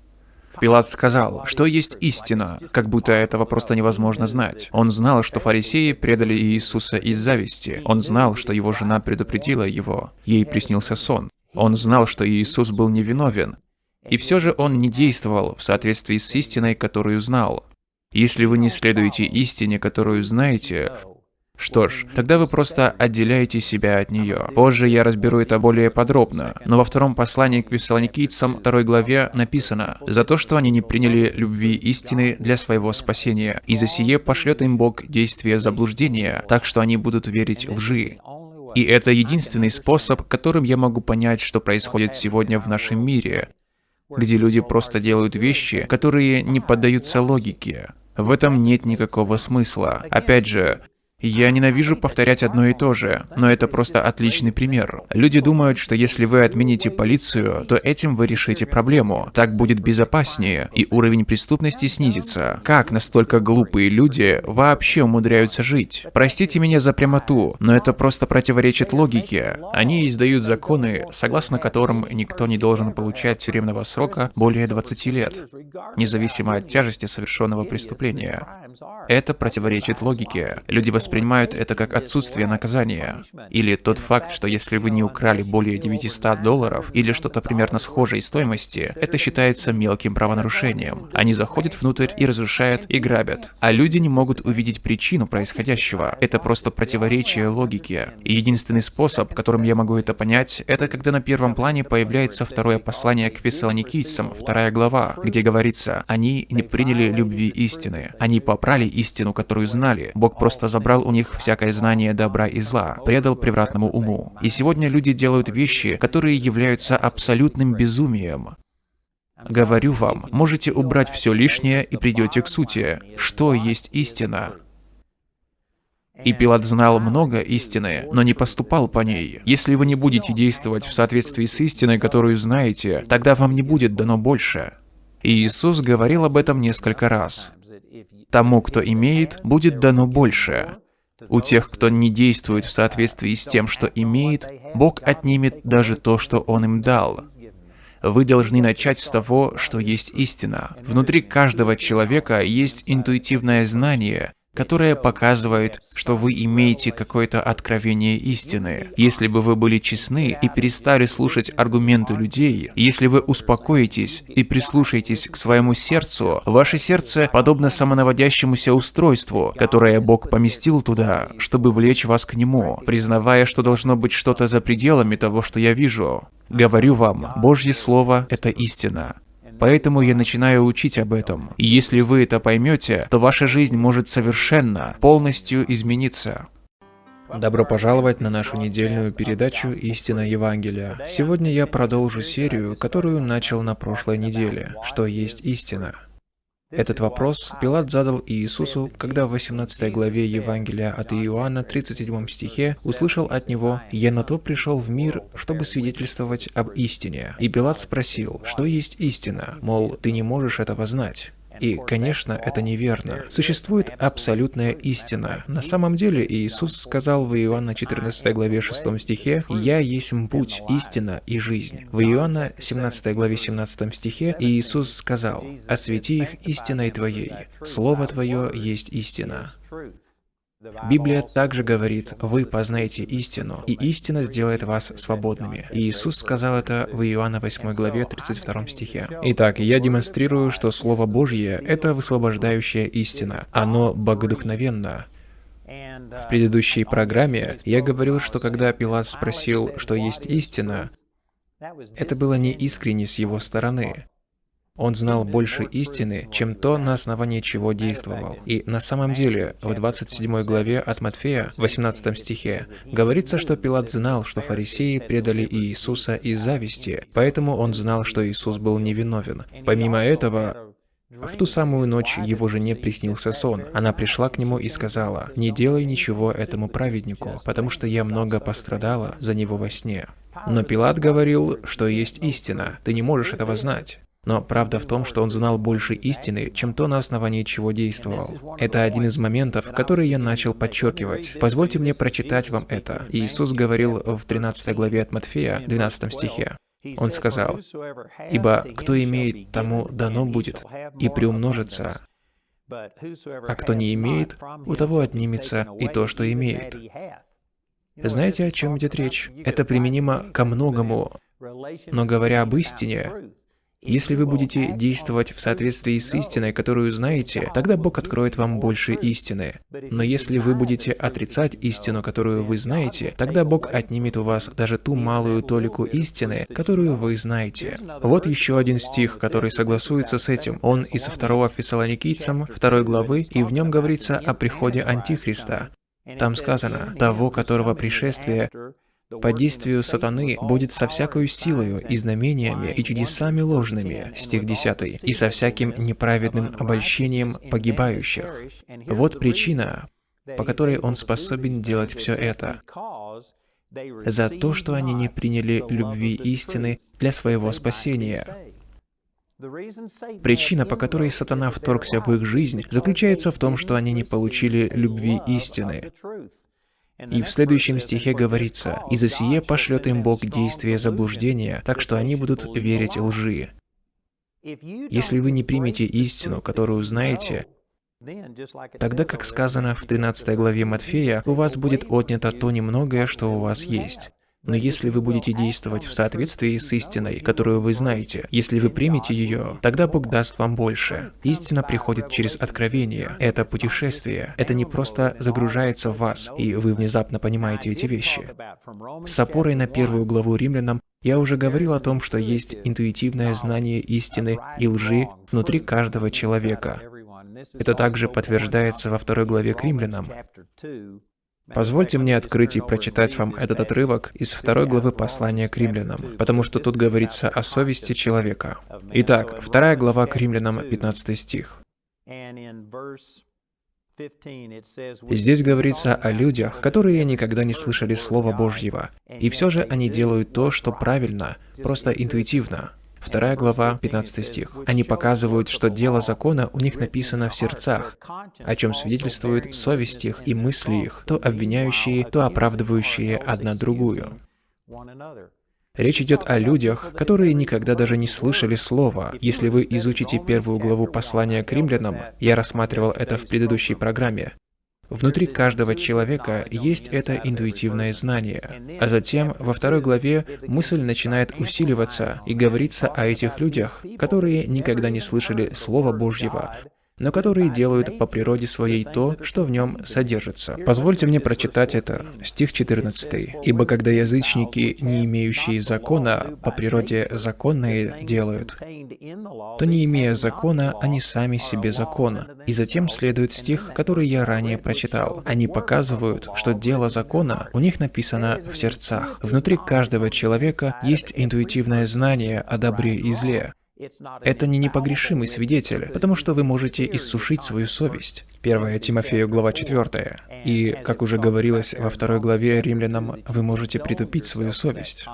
Пилат сказал, что есть истина, как будто этого просто невозможно знать. Он знал, что фарисеи предали Иисуса из зависти. Он знал, что его жена предупредила его. Ей приснился сон. Он знал, что Иисус был невиновен. И все же он не действовал в соответствии с истиной, которую знал. Если вы не следуете истине, которую знаете, что ж, тогда вы просто отделяете себя от нее. Позже я разберу это более подробно, но во втором послании к Вессалоникийцам, второй главе, написано «За то, что они не приняли любви истины для своего спасения, и за сие пошлет им Бог действие заблуждения, так что они будут верить лжи». И это единственный способ, которым я могу понять, что происходит сегодня в нашем мире, где люди просто делают вещи, которые не поддаются логике. В этом нет никакого смысла. Опять же, я ненавижу повторять одно и то же, но это просто отличный пример. Люди думают, что если вы отмените полицию, то этим вы решите проблему. Так будет безопаснее, и уровень преступности снизится. Как настолько глупые люди вообще умудряются жить? Простите меня за прямоту, но это просто противоречит логике. Они издают законы, согласно которым никто не должен получать тюремного срока более 20 лет, независимо от тяжести совершенного преступления. Это противоречит логике. Люди воспринимают это как отсутствие наказания. Или тот факт, что если вы не украли более 900 долларов или что-то примерно схожей стоимости, это считается мелким правонарушением. Они заходят внутрь и разрушают и грабят. А люди не могут увидеть причину происходящего. Это просто противоречие логике. И единственный способ, которым я могу это понять, это когда на первом плане появляется второе послание к фессалоникийцам, вторая глава, где говорится, они не приняли любви истины. Они попрали истину, которую знали. Бог просто забрал у них всякое знание добра и зла, предал превратному уму. И сегодня люди делают вещи, которые являются абсолютным безумием. Говорю вам, можете убрать все лишнее и придете к сути. Что есть истина? И Пилат знал много истины, но не поступал по ней. Если вы не будете действовать в соответствии с истиной, которую знаете, тогда вам не будет дано больше. И Иисус говорил об этом несколько раз. Тому, кто имеет, будет дано больше. У тех, кто не действует в соответствии с тем, что имеет, Бог отнимет даже то, что Он им дал. Вы должны начать с того, что есть истина. Внутри каждого человека есть интуитивное знание, которое показывает, что вы имеете какое-то откровение истины. Если бы вы были честны и перестали слушать аргументы людей, если вы успокоитесь и прислушаетесь к своему сердцу, ваше сердце подобно самонаводящемуся устройству, которое Бог поместил туда, чтобы влечь вас к Нему, признавая, что должно быть что-то за пределами того, что я вижу. Говорю вам, Божье Слово — это истина. Поэтому я начинаю учить об этом. И если вы это поймете, то ваша жизнь может совершенно, полностью измениться. Добро пожаловать на нашу недельную передачу «Истина Евангелия». Сегодня я продолжу серию, которую начал на прошлой неделе «Что есть истина?». Этот вопрос Пилат задал Иисусу, когда в 18 главе Евангелия от Иоанна, 37 стихе, услышал от него «Я на то пришел в мир, чтобы свидетельствовать об истине». И Пилат спросил, что есть истина, мол, ты не можешь этого знать. И, конечно, это неверно. Существует абсолютная истина. На самом деле, Иисус сказал в Иоанна 14 главе 6 стихе, «Я есть путь, истина и жизнь». В Иоанна 17 главе 17 стихе Иисус сказал, «Освети их истиной Твоей, Слово Твое есть истина». Библия также говорит, «Вы познаете истину, и истина сделает вас свободными». И Иисус сказал это в Иоанна 8 главе 32 стихе. Итак, я демонстрирую, что Слово Божье — это высвобождающая истина. Оно богодухновенно. В предыдущей программе я говорил, что когда Пилат спросил, что есть истина, это было не искренне с его стороны. Он знал больше истины, чем то, на основании чего действовал. И на самом деле, в 27 главе от Матфея, 18 стихе, говорится, что Пилат знал, что фарисеи предали Иисуса из зависти, поэтому он знал, что Иисус был невиновен. Помимо этого, в ту самую ночь его жене приснился сон. Она пришла к нему и сказала, «Не делай ничего этому праведнику, потому что я много пострадала за него во сне». Но Пилат говорил, что есть истина, ты не можешь этого знать. Но правда в том, что он знал больше истины, чем то, на основании чего действовал. Это один из моментов, который я начал подчеркивать. Позвольте мне прочитать вам это. Иисус говорил в 13 главе от Матфея, 12 стихе. Он сказал, «Ибо кто имеет, тому дано будет, и приумножится, а кто не имеет, у того отнимется и то, что имеет». Знаете, о чем идет речь? Это применимо ко многому. Но говоря об истине, если вы будете действовать в соответствии с истиной, которую знаете, тогда Бог откроет вам больше истины. Но если вы будете отрицать истину, которую вы знаете, тогда Бог отнимет у вас даже ту малую толику истины, которую вы знаете. Вот еще один стих, который согласуется с этим. Он из 2 Фессалоникийцам, 2 главы, и в нем говорится о приходе Антихриста. Там сказано, того, которого пришествие по действию сатаны будет со всякою силою и знамениями и чудесами ложными, стих 10, и со всяким неправедным обольщением погибающих. Вот причина, по которой он способен делать все это. За то, что они не приняли любви истины для своего спасения. Причина, по которой сатана вторгся в их жизнь, заключается в том, что они не получили любви истины. И в следующем стихе говорится, «И за сие пошлет им Бог действие заблуждения, так что они будут верить лжи». Если вы не примете истину, которую знаете, тогда, как сказано в 13 главе Матфея, у вас будет отнято то немногое, что у вас есть. Но если вы будете действовать в соответствии с истиной, которую вы знаете, если вы примете ее, тогда Бог даст вам больше. Истина приходит через откровение. Это путешествие. Это не просто загружается в вас, и вы внезапно понимаете эти вещи. С опорой на первую главу римлянам я уже говорил о том, что есть интуитивное знание истины и лжи внутри каждого человека. Это также подтверждается во второй главе к римлянам. Позвольте мне открыть и прочитать вам этот отрывок из второй главы послания к римлянам, потому что тут говорится о совести человека. Итак, вторая глава к римлянам, 15 стих. Здесь говорится о людях, которые никогда не слышали Слова Божьего, и все же они делают то, что правильно, просто интуитивно. Вторая глава, 15 стих. Они показывают, что дело закона у них написано в сердцах, о чем свидетельствует совесть их и мысли их, то обвиняющие, то оправдывающие одна другую. Речь идет о людях, которые никогда даже не слышали слова. Если вы изучите первую главу послания к римлянам, я рассматривал это в предыдущей программе, Внутри каждого человека есть это интуитивное знание. А затем, во второй главе, мысль начинает усиливаться и говорится о этих людях, которые никогда не слышали Слова Божьего, но которые делают по природе своей то, что в нем содержится. Позвольте мне прочитать это. Стих 14. «Ибо когда язычники, не имеющие закона, по природе законные делают, то не имея закона, они сами себе закон». И затем следует стих, который я ранее прочитал. Они показывают, что дело закона у них написано в сердцах. Внутри каждого человека есть интуитивное знание о добре и зле. Это не непогрешимый свидетель, потому что вы можете иссушить свою совесть. 1 Тимофею, глава 4. И, как уже говорилось во второй главе римлянам, вы можете притупить свою совесть.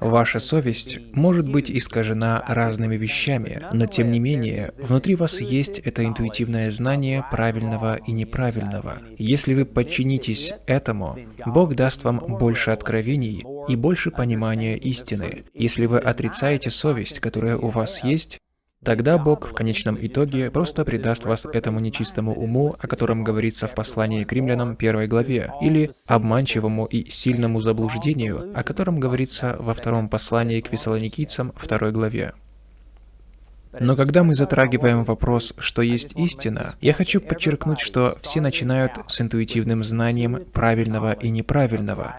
Ваша совесть может быть искажена разными вещами, но тем не менее, внутри вас есть это интуитивное знание правильного и неправильного. Если вы подчинитесь этому, Бог даст вам больше откровений и больше понимания истины. Если вы отрицаете совесть, которая у вас есть, Тогда Бог в конечном итоге просто предаст вас этому нечистому уму, о котором говорится в послании к римлянам первой главе, или обманчивому и сильному заблуждению, о котором говорится во втором послании к фессалоникийцам второй главе. Но когда мы затрагиваем вопрос, что есть истина, я хочу подчеркнуть, что все начинают с интуитивным знанием правильного и неправильного.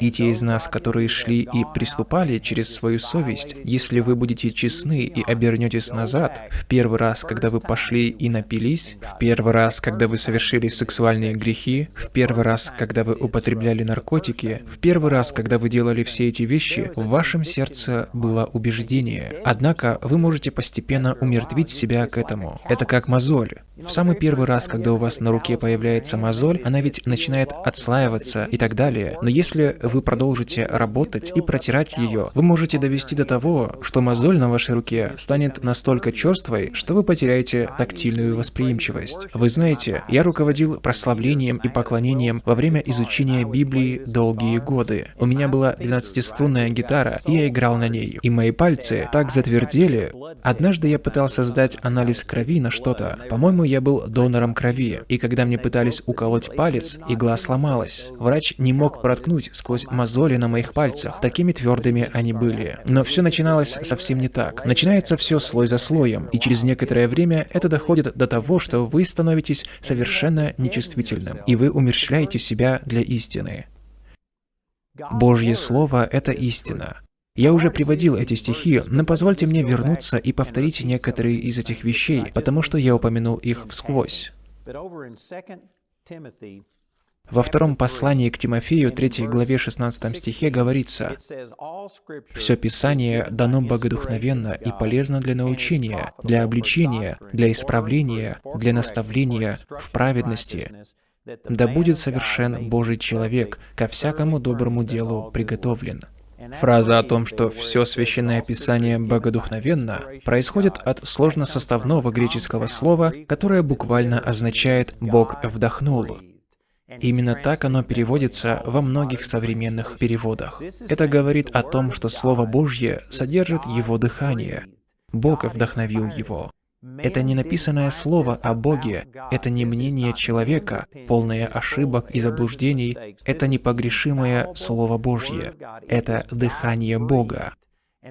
И те из нас, которые шли и приступали через свою совесть, если вы будете честны и обернетесь назад, в первый раз, когда вы пошли и напились, в первый раз, когда вы совершили сексуальные грехи, в первый раз, когда вы употребляли наркотики, в первый раз, когда вы делали все эти вещи, в вашем сердце было убеждение. Однако вы можете постепенно умертвить себя к этому. Это как мозоль. В самый первый раз, когда у вас на руке появляется мозоль, она ведь начинает отслаиваться и так далее. Но если вы продолжите работать и протирать ее, вы можете довести до того, что мозоль на вашей руке станет настолько черствой, что вы потеряете тактильную восприимчивость. Вы знаете, я руководил прославлением и поклонением во время изучения Библии долгие годы. У меня была 12-струнная гитара, и я играл на ней. И мои пальцы так затвердели. Однажды я пытался сдать анализ крови на что-то. По-моему, я был донором крови, и когда мне пытались уколоть палец, игла сломалась. Врач не мог проткнуть сквозь мозоли на моих пальцах, такими твердыми они были. Но все начиналось совсем не так. Начинается все слой за слоем, и через некоторое время это доходит до того, что вы становитесь совершенно нечувствительным, и вы умерщвляете себя для истины. Божье Слово — это истина. Я уже приводил эти стихи, но позвольте мне вернуться и повторить некоторые из этих вещей, потому что я упомянул их всквозь. Во втором послании к Тимофею, 3 главе 16 стихе говорится, «Все Писание дано богодухновенно и полезно для научения, для обличения, для исправления, для наставления в праведности, да будет совершен Божий человек, ко всякому доброму делу приготовлен». Фраза о том, что все священное писание богодухновенно, происходит от сложносоставного греческого слова, которое буквально означает «Бог вдохнул». Именно так оно переводится во многих современных переводах. Это говорит о том, что Слово Божье содержит Его дыхание. Бог вдохновил его. Это не написанное слово о Боге, это не мнение человека, полное ошибок и заблуждений, это непогрешимое Слово Божье, это дыхание Бога.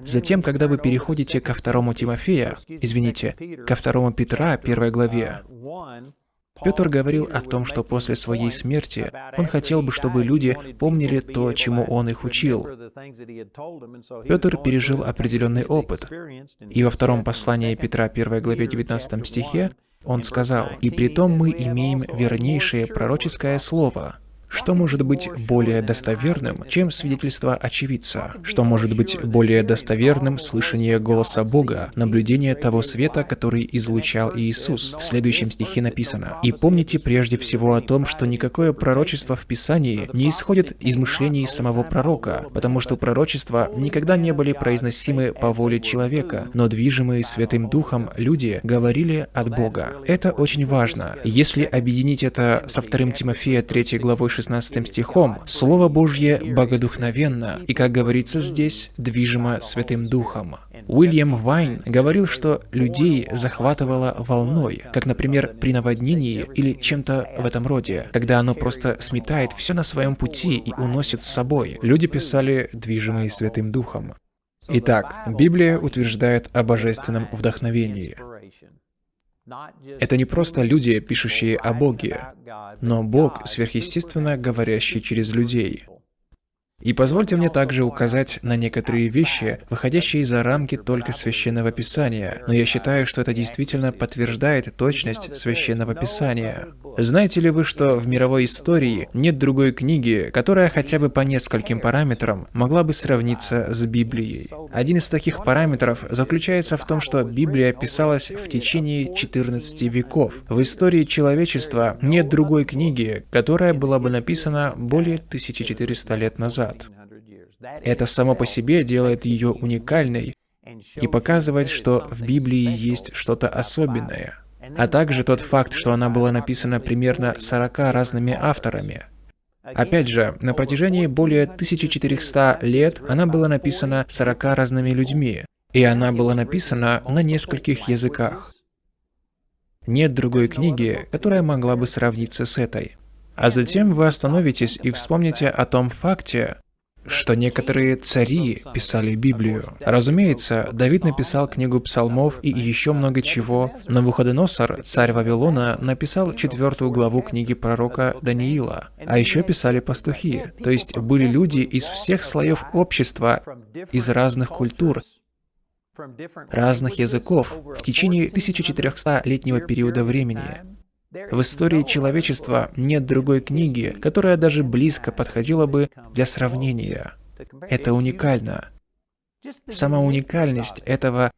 Затем, когда вы переходите ко второму Тимофея, извините, ко второму Петра, первой главе, Петр говорил о том, что после своей смерти он хотел бы, чтобы люди помнили то, чему он их учил. Петр пережил определенный опыт. И во втором послании Петра 1 главе 19 стихе он сказал, «И при том мы имеем вернейшее пророческое слово, Что может быть более достоверным, чем свидетельство очевидца? Что может быть более достоверным слышание голоса Бога, наблюдение того света, который излучал Иисус? В следующем стихе написано, «И помните прежде всего о том, что никакое пророчество в Писании не исходит из мышлений самого пророка, потому что пророчества никогда не были произносимы по воле человека, но движимые Святым Духом люди говорили от Бога. Это очень важно. Если объединить это со 2 Тимофея 3 главой 16 стихом, Слово Божье богодухновенно, и, как говорится здесь, движимо Святым Духом. Уильям Вайн говорил, что людей захватывало волной, как, например, при наводнении или чем-то в этом роде, когда оно просто сметает все на своем пути и уносит с собой. Люди писали, движимые Святым Духом. Итак, Библия утверждает о божественном вдохновении. Это не просто люди, пишущие о Боге, но Бог, сверхъестественно говорящий через людей. И позвольте мне также указать на некоторые вещи, выходящие за рамки только Священного Писания, но я считаю, что это действительно подтверждает точность Священного Писания. Знаете ли вы, что в мировой истории нет другой книги, которая хотя бы по нескольким параметрам могла бы сравниться с Библией? Один из таких параметров заключается в том, что Библия писалась в течение 14 веков. В истории человечества нет другой книги, которая была бы написана более 1400 лет назад. Это само по себе делает ее уникальной и показывает, что в Библии есть что-то особенное а также тот факт, что она была написана примерно 40 разными авторами. Опять же, на протяжении более 1400 лет она была написана 40 разными людьми, и она была написана на нескольких языках. Нет другой книги, которая могла бы сравниться с этой. А затем вы остановитесь и вспомните о том факте, что некоторые цари писали Библию. Разумеется, Давид написал книгу псалмов и еще много чего. но Навуходоносор, царь Вавилона, написал четвертую главу книги пророка Даниила. А еще писали пастухи, то есть были люди из всех слоев общества, из разных культур, разных языков в течение 1400-летнего периода времени. В истории человечества нет другой книги, которая даже близко подходила бы для сравнения. Это уникально. Сама уникальность этого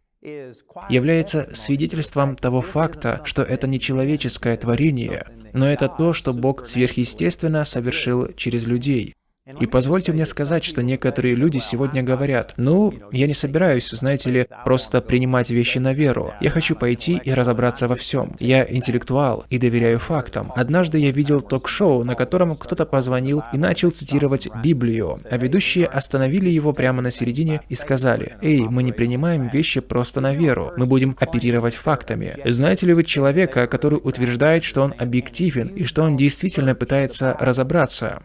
является свидетельством того факта, что это не человеческое творение, но это то, что Бог сверхъестественно совершил через людей. И позвольте мне сказать, что некоторые люди сегодня говорят, ну, я не собираюсь, знаете ли, просто принимать вещи на веру. Я хочу пойти и разобраться во всем. Я интеллектуал и доверяю фактам. Однажды я видел ток-шоу, на котором кто-то позвонил и начал цитировать Библию, а ведущие остановили его прямо на середине и сказали, «Эй, мы не принимаем вещи просто на веру, мы будем оперировать фактами». Знаете ли вы человека, который утверждает, что он объективен и что он действительно пытается разобраться?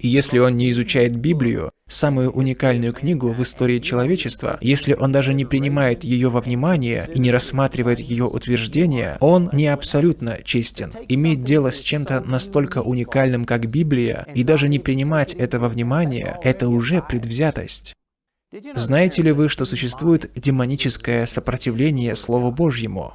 И если он не изучает Библию, самую уникальную книгу в истории человечества, если он даже не принимает ее во внимание и не рассматривает ее утверждения, он не абсолютно честен. Иметь дело с чем-то настолько уникальным, как Библия, и даже не принимать этого внимания, это уже предвзятость. Знаете ли вы, что существует демоническое сопротивление Слову Божьему?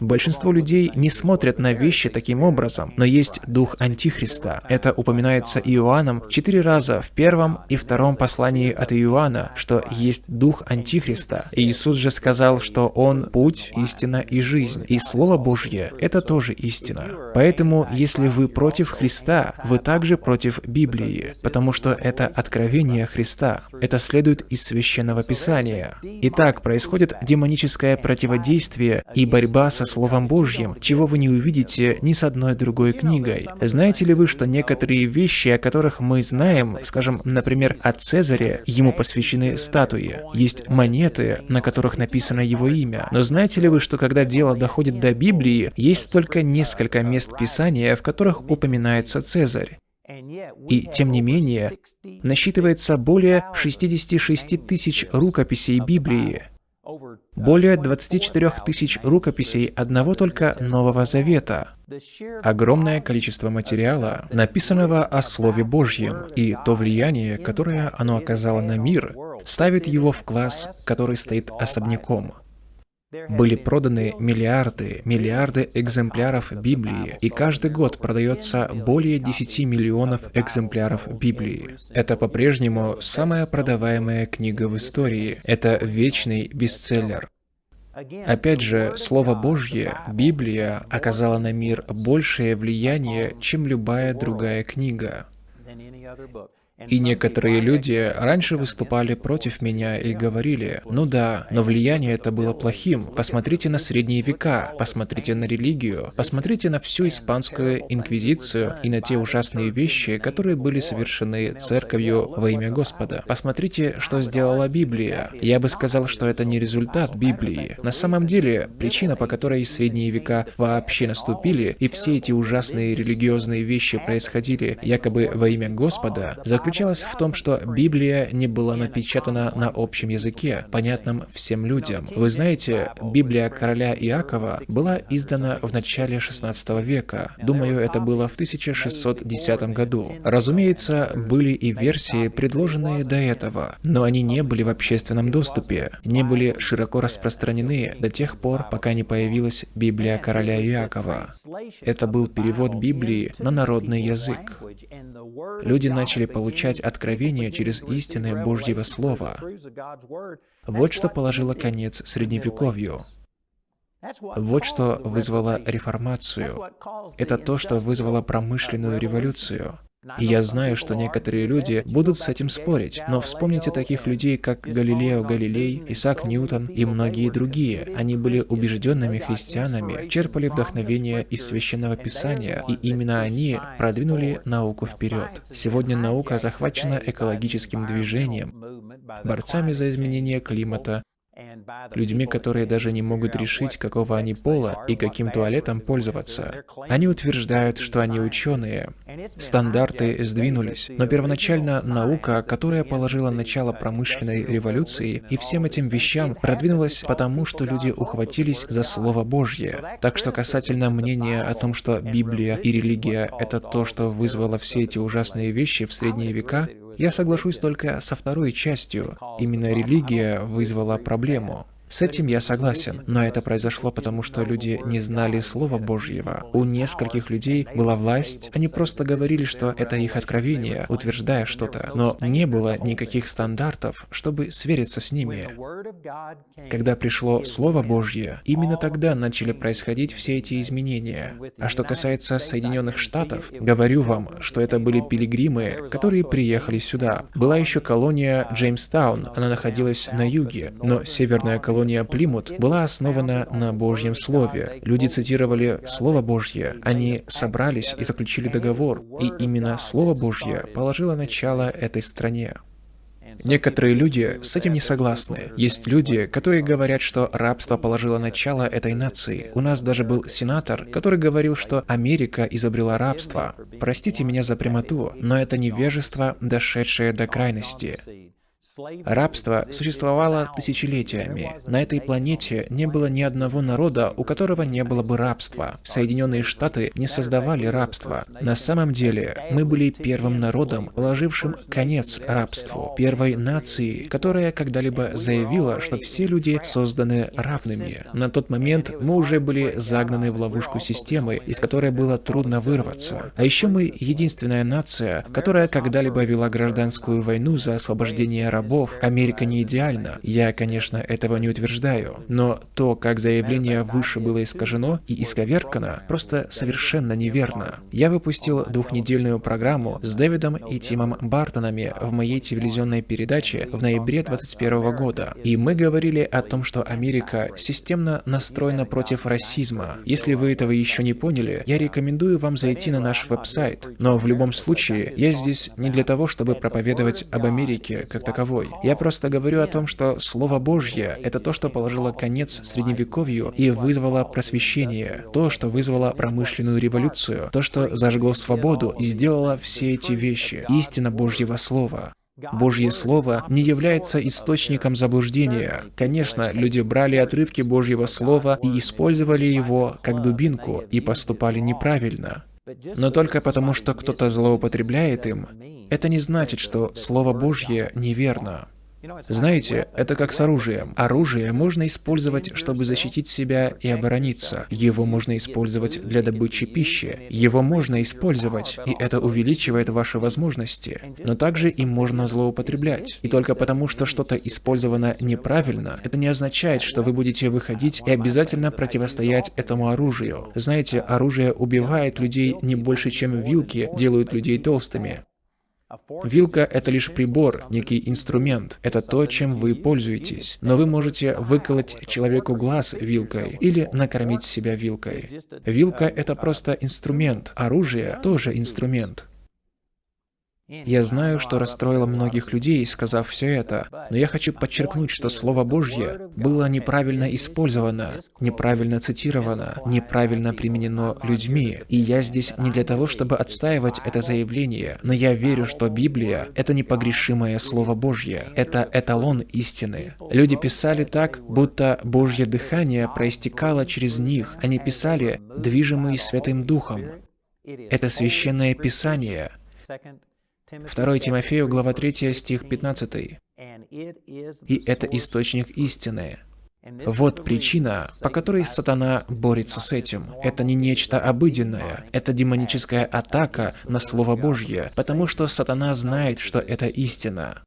Большинство людей не смотрят на вещи таким образом, но есть дух Антихриста. Это упоминается Иоанном четыре раза в первом и втором послании от Иоанна, что есть дух Антихриста. Иисус же сказал, что Он – путь, истина и жизнь. И Слово Божье – это тоже истина. Поэтому, если вы против Христа, вы также против Библии, потому что это откровение Христа. Это следует из Священного Писания. Итак, происходит демоническое противодействие и борьба со Словом Божьим, чего вы не увидите ни с одной другой книгой. Знаете ли вы, что некоторые вещи, о которых мы знаем, скажем, например, о Цезаре, ему посвящены статуи, есть монеты, на которых написано его имя. Но знаете ли вы, что когда дело доходит до Библии, есть только несколько мест Писания, в которых упоминается Цезарь? И, тем не менее, насчитывается более 66 тысяч рукописей Библии. Более 24 тысяч рукописей одного только Нового Завета. Огромное количество материала, написанного о Слове Божьем, и то влияние, которое оно оказало на мир, ставит его в класс, который стоит особняком. Были проданы миллиарды, миллиарды экземпляров Библии, и каждый год продается более 10 миллионов экземпляров Библии. Это по-прежнему самая продаваемая книга в истории. Это вечный бестселлер. Опять же, Слово Божье, Библия, оказала на мир большее влияние, чем любая другая книга. И некоторые люди раньше выступали против меня и говорили, ну да, но влияние это было плохим. Посмотрите на средние века, посмотрите на религию, посмотрите на всю испанскую инквизицию и на те ужасные вещи, которые были совершены церковью во имя Господа. Посмотрите, что сделала Библия. Я бы сказал, что это не результат Библии. На самом деле, причина, по которой средние века вообще наступили, и все эти ужасные религиозные вещи происходили якобы во имя Господа, заключается заключалась в том, что Библия не была напечатана на общем языке, понятном всем людям. Вы знаете, Библия короля Иакова была издана в начале 16 века. Думаю, это было в 1610 году. Разумеется, были и версии, предложенные до этого, но они не были в общественном доступе, не были широко распространены до тех пор, пока не появилась Библия короля Иакова. Это был перевод Библии на народный язык. Люди начали получать получать откровение через истины Божьего Слова. Вот что положило конец Средневековью. Вот что вызвало реформацию. Это то, что вызвало промышленную революцию. И я знаю, что некоторые люди будут с этим спорить, но вспомните таких людей, как Галилео Галилей, Исаак Ньютон и многие другие. Они были убежденными христианами, черпали вдохновение из Священного Писания, и именно они продвинули науку вперед. Сегодня наука захвачена экологическим движением, борцами за изменение климата, людьми, которые даже не могут решить, какого они пола и каким туалетом пользоваться. Они утверждают, что они ученые. Стандарты сдвинулись, но первоначально наука, которая положила начало промышленной революции, и всем этим вещам продвинулась потому, что люди ухватились за Слово Божье. Так что касательно мнения о том, что Библия и религия — это то, что вызвало все эти ужасные вещи в средние века, я соглашусь только со второй частью. Именно религия вызвала проблему. С этим я согласен, но это произошло потому, что люди не знали Слова Божьего. У нескольких людей была власть, они просто говорили, что это их откровение, утверждая что-то, но не было никаких стандартов, чтобы свериться с ними. Когда пришло Слово Божье, именно тогда начали происходить все эти изменения. А что касается Соединенных Штатов, говорю вам, что это были пилигримы, которые приехали сюда. Была еще колония Джеймстаун, она находилась на юге, но северная колония колония Плимут была основана на Божьем Слове. Люди цитировали Слово Божье, они собрались и заключили договор, и именно Слово Божье положило начало этой стране. Некоторые люди с этим не согласны. Есть люди, которые говорят, что рабство положило начало этой нации. У нас даже был сенатор, который говорил, что Америка изобрела рабство. Простите меня за прямоту, но это невежество, дошедшее до крайности. Рабство существовало тысячелетиями. На этой планете не было ни одного народа, у которого не было бы рабства. Соединенные Штаты не создавали рабство. На самом деле, мы были первым народом, положившим конец рабству, первой нацией, которая когда-либо заявила, что все люди созданы равными. На тот момент мы уже были загнаны в ловушку системы, из которой было трудно вырваться. А еще мы единственная нация, которая когда-либо вела гражданскую войну за освобождение рабов рабов, Америка не идеальна. Я, конечно, этого не утверждаю. Но то, как заявление выше было искажено и исковеркано, просто совершенно неверно. Я выпустил двухнедельную программу с Дэвидом и Тимом Бартонами в моей телевизионной передаче в ноябре 2021 года. И мы говорили о том, что Америка системно настроена против расизма. Если вы этого еще не поняли, я рекомендую вам зайти на наш веб-сайт. Но в любом случае, я здесь не для того, чтобы проповедовать об Америке как таковой собой. Я просто говорю о том, что Слово Божье — это то, что положило конец Средневековью и вызвало просвещение, то, что вызвало промышленную революцию, то, что зажгло свободу и сделало все эти вещи. Истина Божьего Слова. Божье Слово не является источником заблуждения. Конечно, люди брали отрывки Божьего Слова и использовали его как дубинку и поступали неправильно. Но только потому, что кто-то злоупотребляет им, это не значит, что Слово Божье неверно. Знаете, это как с оружием. Оружие можно использовать, чтобы защитить себя и оборониться. Его можно использовать для добычи пищи. Его можно использовать, и это увеличивает ваши возможности. Но также им можно злоупотреблять. И только потому, что что-то использовано неправильно, это не означает, что вы будете выходить и обязательно противостоять этому оружию. Знаете, оружие убивает людей не больше, чем вилки делают людей толстыми. Вилка — это лишь прибор, некий инструмент. Это то, чем вы пользуетесь. Но вы можете выколоть человеку глаз вилкой или накормить себя вилкой. Вилка — это просто инструмент. Оружие — тоже инструмент. Я знаю, что расстроило многих людей, сказав все это, но я хочу подчеркнуть, что Слово Божье было неправильно использовано, неправильно цитировано, неправильно применено людьми. И я здесь не для того, чтобы отстаивать это заявление, но я верю, что Библия — это непогрешимое Слово Божье, это эталон истины. Люди писали так, будто Божье дыхание проистекало через них. Они писали, движимые Святым Духом. Это священное Писание. 2 Тимофею, глава 3, стих 15. «И это источник истины». Вот причина, по которой сатана борется с этим. Это не нечто обыденное, это демоническая атака на Слово Божье, потому что сатана знает, что это истина.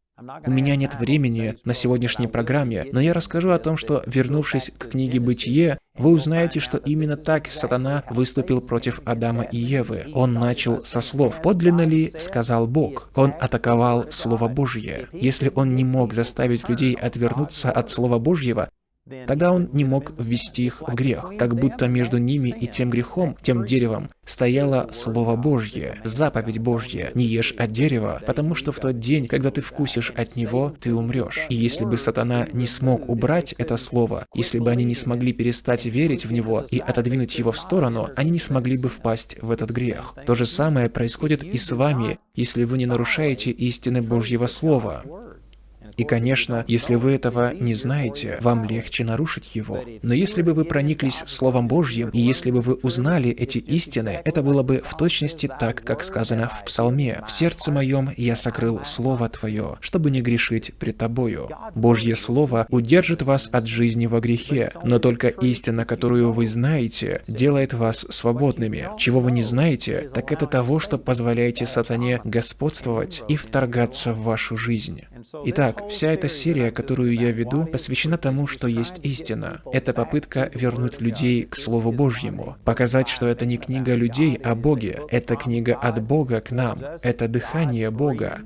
У меня нет времени на сегодняшней программе, но я расскажу о том, что, вернувшись к книге «Бытие», вы узнаете, что именно так сатана выступил против Адама и Евы. Он начал со слов «Подлинно ли, сказал Бог?» Он атаковал Слово Божье. Если он не мог заставить людей отвернуться от Слова Божьего, Тогда он не мог ввести их в грех, как будто между ними и тем грехом, тем деревом, стояло Слово Божье, заповедь Божья, не ешь от дерева, потому что в тот день, когда ты вкусишь от него, ты умрешь. И если бы сатана не смог убрать это слово, если бы они не смогли перестать верить в него и отодвинуть его в сторону, они не смогли бы впасть в этот грех. То же самое происходит и с вами, если вы не нарушаете истины Божьего Слова. И, конечно, если вы этого не знаете, вам легче нарушить его. Но если бы вы прониклись Словом Божьим, и если бы вы узнали эти истины, это было бы в точности так, как сказано в Псалме. «В сердце моем я сокрыл Слово Твое, чтобы не грешить пред Тобою». Божье Слово удержит вас от жизни во грехе, но только истина, которую вы знаете, делает вас свободными. Чего вы не знаете, так это того, что позволяете сатане господствовать и вторгаться в вашу жизнь. Итак, Вся эта серия, которую я веду, посвящена тому, что есть истина. Это попытка вернуть людей к Слову Божьему, показать, что это не книга людей о Боге, это книга от Бога к нам, это дыхание Бога.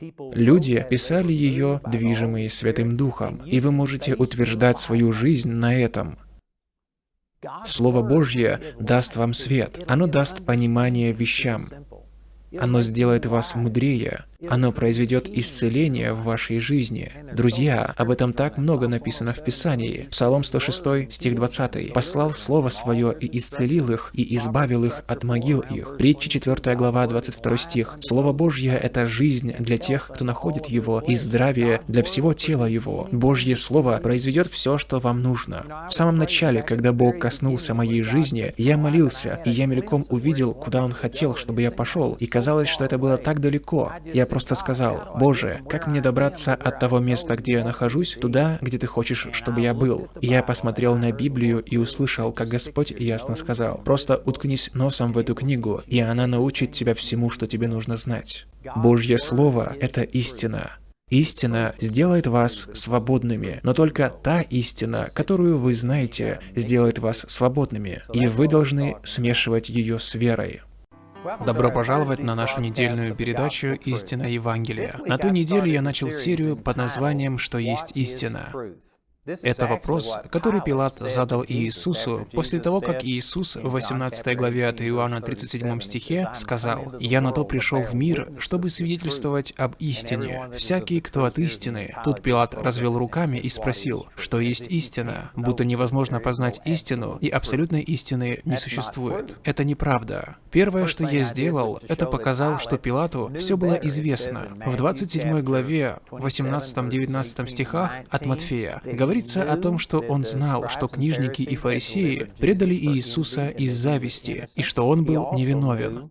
Люди писали ее, движимые Святым Духом, и вы можете утверждать свою жизнь на этом. Слово Божье даст вам свет, оно даст понимание вещам. Оно сделает вас мудрее. Оно произведет исцеление в вашей жизни. Друзья, об этом так много написано в Писании. Псалом 106, стих 20. «Послал Слово Свое и исцелил их, и избавил их от могил их». Притча 4 глава, 22 стих. Слово Божье — это жизнь для тех, кто находит его, и здравие для всего тела его. Божье Слово произведет все, что вам нужно. В самом начале, когда Бог коснулся моей жизни, я молился, и я мельком увидел, куда Он хотел, чтобы я пошел, и казалось, что это было так далеко. Я просто сказал, «Боже, как мне добраться от того места, где я нахожусь, туда, где Ты хочешь, чтобы я был?» Я посмотрел на Библию и услышал, как Господь ясно сказал, «Просто уткнись носом в эту книгу, и она научит тебя всему, что тебе нужно знать». Божье Слово — это истина. Истина сделает вас свободными, но только та истина, которую вы знаете, сделает вас свободными, и вы должны смешивать ее с верой. Добро пожаловать на нашу недельную передачу «Истина Евангелия». На ту неделю я начал серию под названием «Что есть истина?». Это вопрос, который Пилат задал Иисусу после того, как Иисус в 18 главе от Иоанна 37 стихе сказал, «Я на то пришел в мир, чтобы свидетельствовать об истине. Всякий, кто от истины». Тут Пилат развел руками и спросил, что есть истина, будто невозможно познать истину, и абсолютной истины не существует. Это неправда. Первое, что я сделал, это показал, что Пилату все было известно. В 27 главе, 18-19 стихах от Матфея говорится, говорится о том, что он знал, что книжники и фарисеи предали Иисуса из зависти, и что он был невиновен.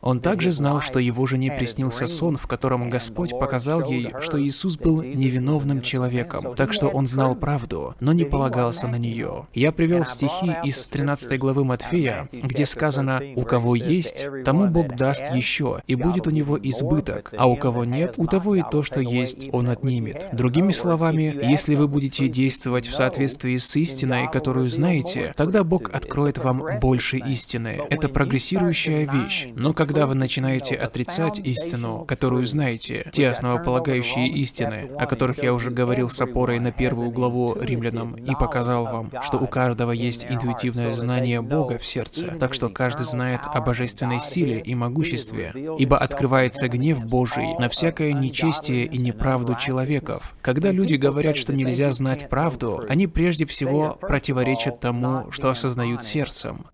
Он также знал, что его жене приснился сон, в котором Господь показал ей, что Иисус был невиновным человеком, так что он знал правду, но не полагался на нее. Я привел стихи из 13 главы Матфея, где сказано «У кого есть, тому Бог даст еще, и будет у него избыток, а у кого нет, у того и то, что есть, он отнимет». Другими словами, если вы будете действовать в соответствии с истиной, которую знаете, тогда Бог откроет вам больше истины. Это прогрессирующая вещь. Но как когда вы начинаете отрицать истину, которую знаете, те основополагающие истины, о которых я уже говорил с опорой на первую главу римлянам и показал вам, что у каждого есть интуитивное знание Бога в сердце, так что каждый знает о божественной силе и могуществе, ибо открывается гнев Божий на всякое нечестие и неправду человеков. Когда люди говорят, что нельзя знать правду, они прежде всего противоречат тому, что осознают сердцем.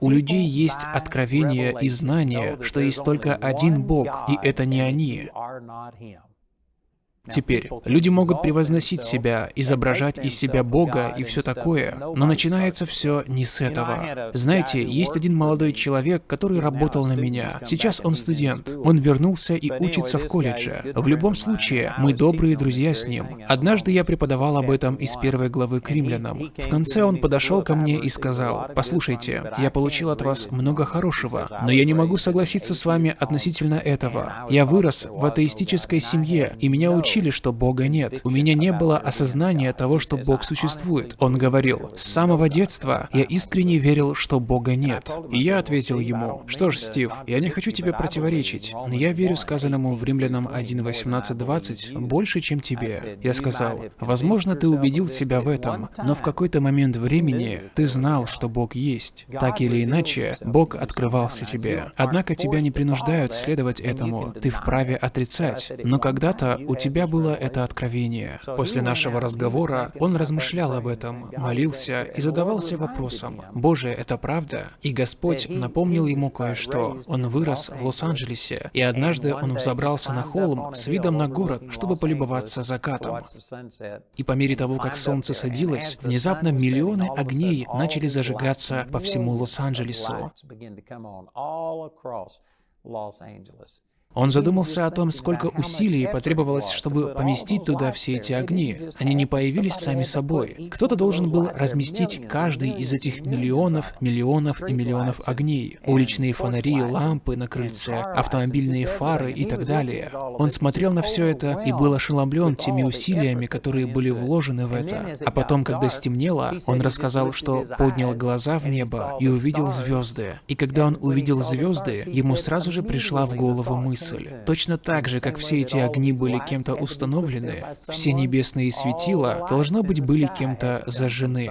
У людей есть откровение и знание, что есть только один Бог, и это не они. Теперь, люди могут превозносить себя, изображать из себя Бога и все такое, но начинается все не с этого. Знаете, есть один молодой человек, который работал на меня. Сейчас он студент. Он вернулся и учится в колледже. В любом случае, мы добрые друзья с ним. Однажды я преподавал об этом из первой главы к римлянам. В конце он подошел ко мне и сказал, «Послушайте, я получил от вас много хорошего, но я не могу согласиться с вами относительно этого. Я вырос в атеистической семье, и меня учили учили, что Бога нет. У меня не было осознания того, что Бог существует. Он говорил, с самого детства я искренне верил, что Бога нет. И я ответил ему, что ж, Стив, я не хочу тебе противоречить, но я верю сказанному в Римлянам 1.18.20 больше, чем тебе. Я сказал, возможно, ты убедил себя в этом, но в какой-то момент времени ты знал, что Бог есть. Так или иначе, Бог открывался тебе. Однако тебя не принуждают следовать этому, ты вправе отрицать. Но когда-то у тебя меня было это откровение. После нашего разговора он размышлял об этом, молился и задавался вопросом, «Боже, это правда?» И Господь напомнил ему кое-что. Он вырос в Лос-Анджелесе, и однажды он взобрался на холм с видом на город, чтобы полюбоваться закатом. И по мере того, как солнце садилось, внезапно миллионы огней начали зажигаться по всему Лос-Анджелесу. Он задумался о том, сколько усилий потребовалось, чтобы поместить туда все эти огни. Они не появились сами собой. Кто-то должен был разместить каждый из этих миллионов, миллионов и миллионов огней. Уличные фонари, лампы на крыльце, автомобильные фары и так далее. Он смотрел на все это и был ошеломлен теми усилиями, которые были вложены в это. А потом, когда стемнело, он рассказал, что поднял глаза в небо и увидел звезды. И когда он увидел звезды, ему сразу же пришла в голову мысль, мысль. Точно так же, как все эти огни были кем-то установлены, все небесные светила, должно быть, были кем-то зажжены.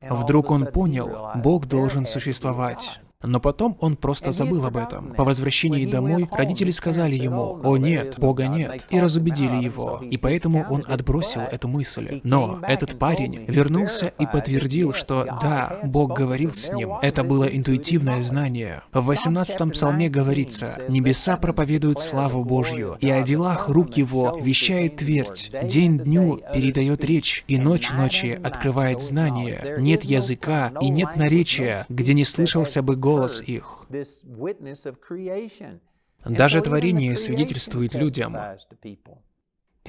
Вдруг он понял, Бог должен существовать. Но потом он просто забыл об этом. По возвращении домой родители сказали ему, «О нет, Бога нет», и разубедили его. И поэтому он отбросил эту мысль. Но этот парень вернулся и подтвердил, что да, Бог говорил с ним. Это было интуитивное знание. В 18-м псалме говорится, «Небеса проповедуют славу Божью, и о делах рук его вещает твердь. День дню передает речь, и ночь ночи открывает знание. Нет языка и нет наречия, где не слышался бы голос голос их. Даже творение свидетельствует людям.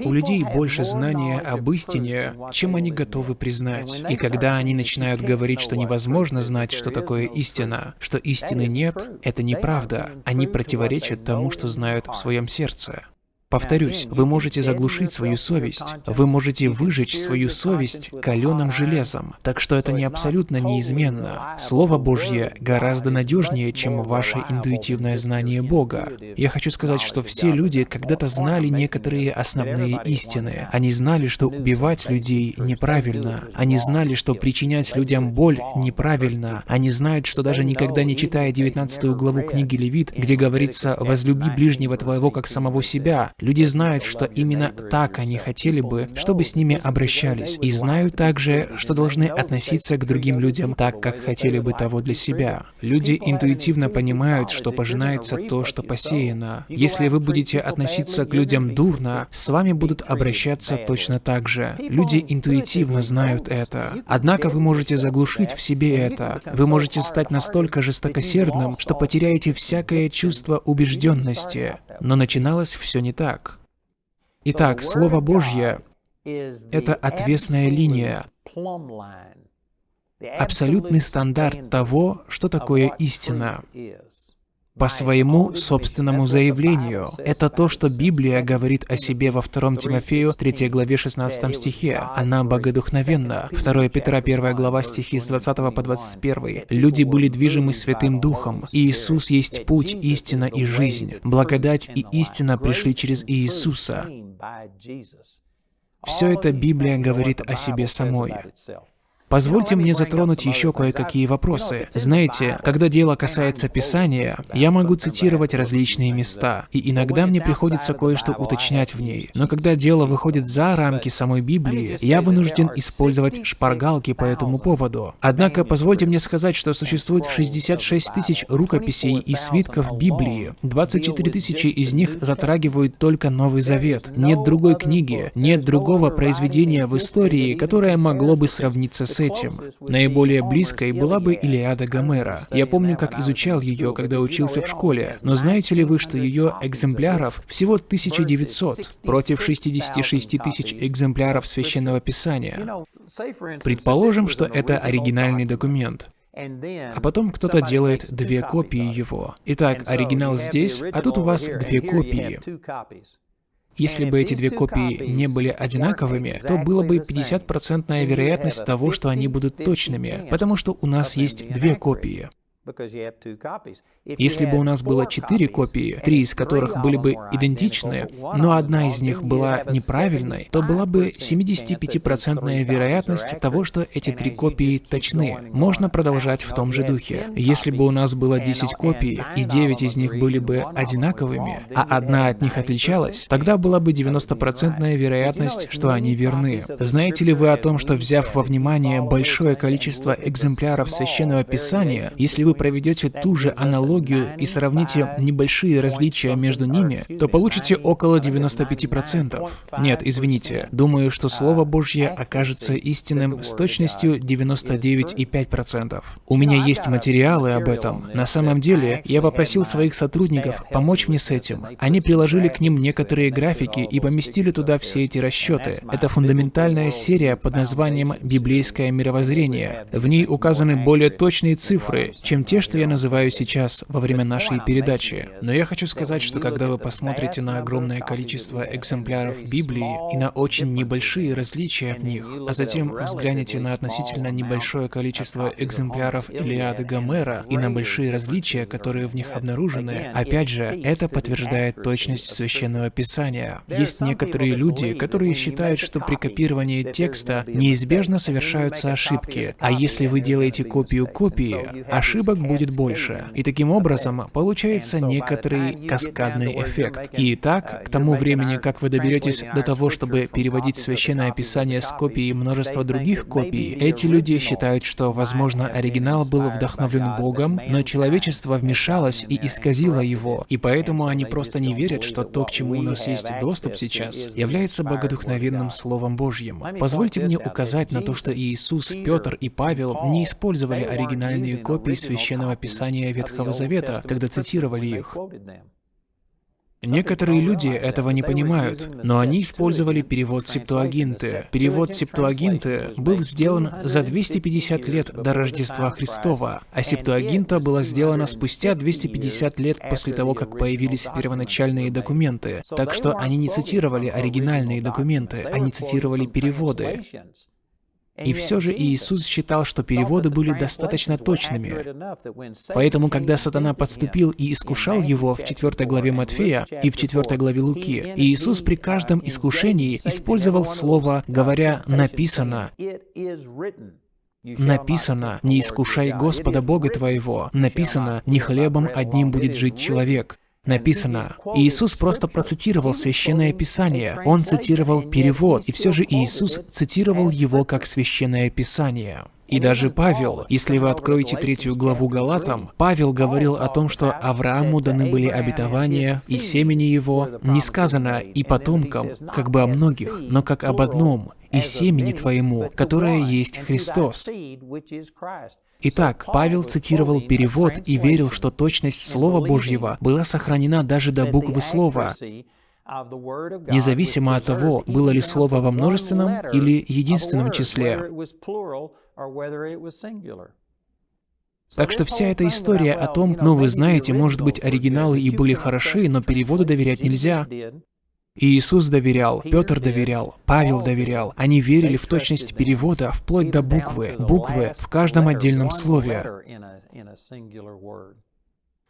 У людей больше знания об истине, чем они готовы признать. И когда они начинают говорить, что невозможно знать, что такое истина, что истины нет, это неправда. Они противоречат тому, что знают в своем сердце. Повторюсь, вы можете заглушить свою совесть, вы можете выжечь свою совесть каленым железом, так что это не абсолютно неизменно. Слово Божье гораздо надежнее, чем ваше интуитивное знание Бога. Я хочу сказать, что все люди когда-то знали некоторые основные истины. Они знали, что убивать людей неправильно. Они знали, что причинять людям боль неправильно. Они знают, что даже никогда не читая 19 главу книги Левит, где говорится «возлюби ближнего твоего как самого себя», Люди знают, что именно так они хотели бы, чтобы с ними обращались, и знают также, что должны относиться к другим людям так, как хотели бы того для себя. Люди интуитивно понимают, что пожинается то, что посеяно. Если вы будете относиться к людям дурно, с вами будут обращаться точно так же. Люди интуитивно знают это. Однако вы можете заглушить в себе это. Вы можете стать настолько жестокосердным, что потеряете всякое чувство убежденности. Но начиналось все не так. Итак, Слово Божье — это отвесная линия, абсолютный стандарт того, что такое истина по своему собственному заявлению. Это то, что Библия говорит о себе во 2 Тимофею 3 главе 16 стихе. Она богодухновенна. 2 Петра 1 глава стихи с 20 по 21. Люди были движимы Святым Духом. Иисус есть путь, истина и жизнь. Благодать и истина пришли через Иисуса. Все это Библия говорит о себе самой. Позвольте мне затронуть еще кое-какие вопросы. Знаете, когда дело касается Писания, я могу цитировать различные места, и иногда мне приходится кое-что уточнять в ней. Но когда дело выходит за рамки самой Библии, я вынужден использовать шпаргалки по этому поводу. Однако, позвольте мне сказать, что существует 66 тысяч рукописей и свитков Библии. 24 тысячи из них затрагивают только Новый Завет. Нет другой книги, нет другого произведения в истории, которое могло бы сравниться с этим. Наиболее близкой была бы Илиада Гомера. Я помню, как изучал ее, когда учился в школе. Но знаете ли вы, что ее экземпляров всего 1900 против 66 тысяч экземпляров Священного Писания? Предположим, что это оригинальный документ. А потом кто-то делает две копии его. Итак, оригинал здесь, а тут у вас две копии. Если бы эти две копии не были одинаковыми, то было бы 50% вероятность того, что они будут точными, потому что у нас есть две копии. Если бы у нас было четыре копии, три из которых были бы идентичны, но одна из них была неправильной, то была бы 75% вероятность того, что эти три копии точны. Можно продолжать в том же духе. Если бы у нас было 10 копий, и 9 из них были бы одинаковыми, а одна от них отличалась, тогда была бы 90% вероятность, что они верны. Знаете ли вы о том, что взяв во внимание большое количество экземпляров Священного Писания, если вы проведете ту же аналогию и сравните небольшие различия между ними, то получите около 95%. Нет, извините, думаю, что Слово Божье окажется истинным с точностью 99,5%. У меня есть материалы об этом. На самом деле, я попросил своих сотрудников помочь мне с этим. Они приложили к ним некоторые графики и поместили туда все эти расчеты. Это фундаментальная серия под названием «Библейское мировоззрение». В ней указаны более точные цифры, чем те, что я называю сейчас во время нашей передачи. Но я хочу сказать, что когда вы посмотрите на огромное количество экземпляров Библии и на очень небольшие различия в них, а затем взглянете на относительно небольшое количество экземпляров Илиады Гомера и на большие различия, которые в них обнаружены, опять же, это подтверждает точность Священного Писания. Есть некоторые люди, которые считают, что при копировании текста неизбежно совершаются ошибки, а если вы делаете копию копии, ошибок ошибок будет больше. И таким образом получается некоторый каскадный эффект. И так, к тому времени, как вы доберетесь до того, чтобы переводить Священное Писание с копией множества других копий, эти люди считают, что, возможно, оригинал был вдохновлен Богом, но человечество вмешалось и исказило его, и поэтому они просто не верят, что то, к чему у нас есть доступ сейчас, является богодухновенным Словом Божьим. Позвольте мне указать на то, что Иисус, Петр и Павел не использовали оригинальные копии Священного Священного Писания Ветхого Завета, когда цитировали их. Некоторые люди этого не понимают, но они использовали перевод Септуагинты. Перевод Септуагинты был сделан за 250 лет до Рождества Христова, а Септуагинта была сделана спустя 250 лет после того, как появились первоначальные документы. Так что они не цитировали оригинальные документы, они цитировали переводы. И все же Иисус считал, что переводы были достаточно точными. Поэтому, когда сатана подступил и искушал его в 4 главе Матфея и в 4 главе Луки, Иисус при каждом искушении использовал слово, говоря «написано». Написано, не искушай Господа Бога твоего. Написано, не хлебом одним будет жить человек. Написано, Иисус просто процитировал Священное Писание, Он цитировал перевод, и все же Иисус цитировал его как Священное Писание. И даже Павел, если вы откроете третью главу Галатам, Павел говорил о том, что Аврааму даны были обетования и семени его, не сказано и потомкам, как бы о многих, но как об одном, и семени твоему, которое есть Христос. Итак, Павел цитировал перевод и верил, что точность Слова Божьего была сохранена даже до буквы слова, независимо от того, было ли слово во множественном или единственном числе. Так что вся эта история о том, ну вы знаете, может быть, оригиналы и были хороши, но переводу доверять нельзя. Иисус доверял, Петр доверял, Павел доверял. Они верили в точность перевода вплоть до буквы, буквы в каждом отдельном слове.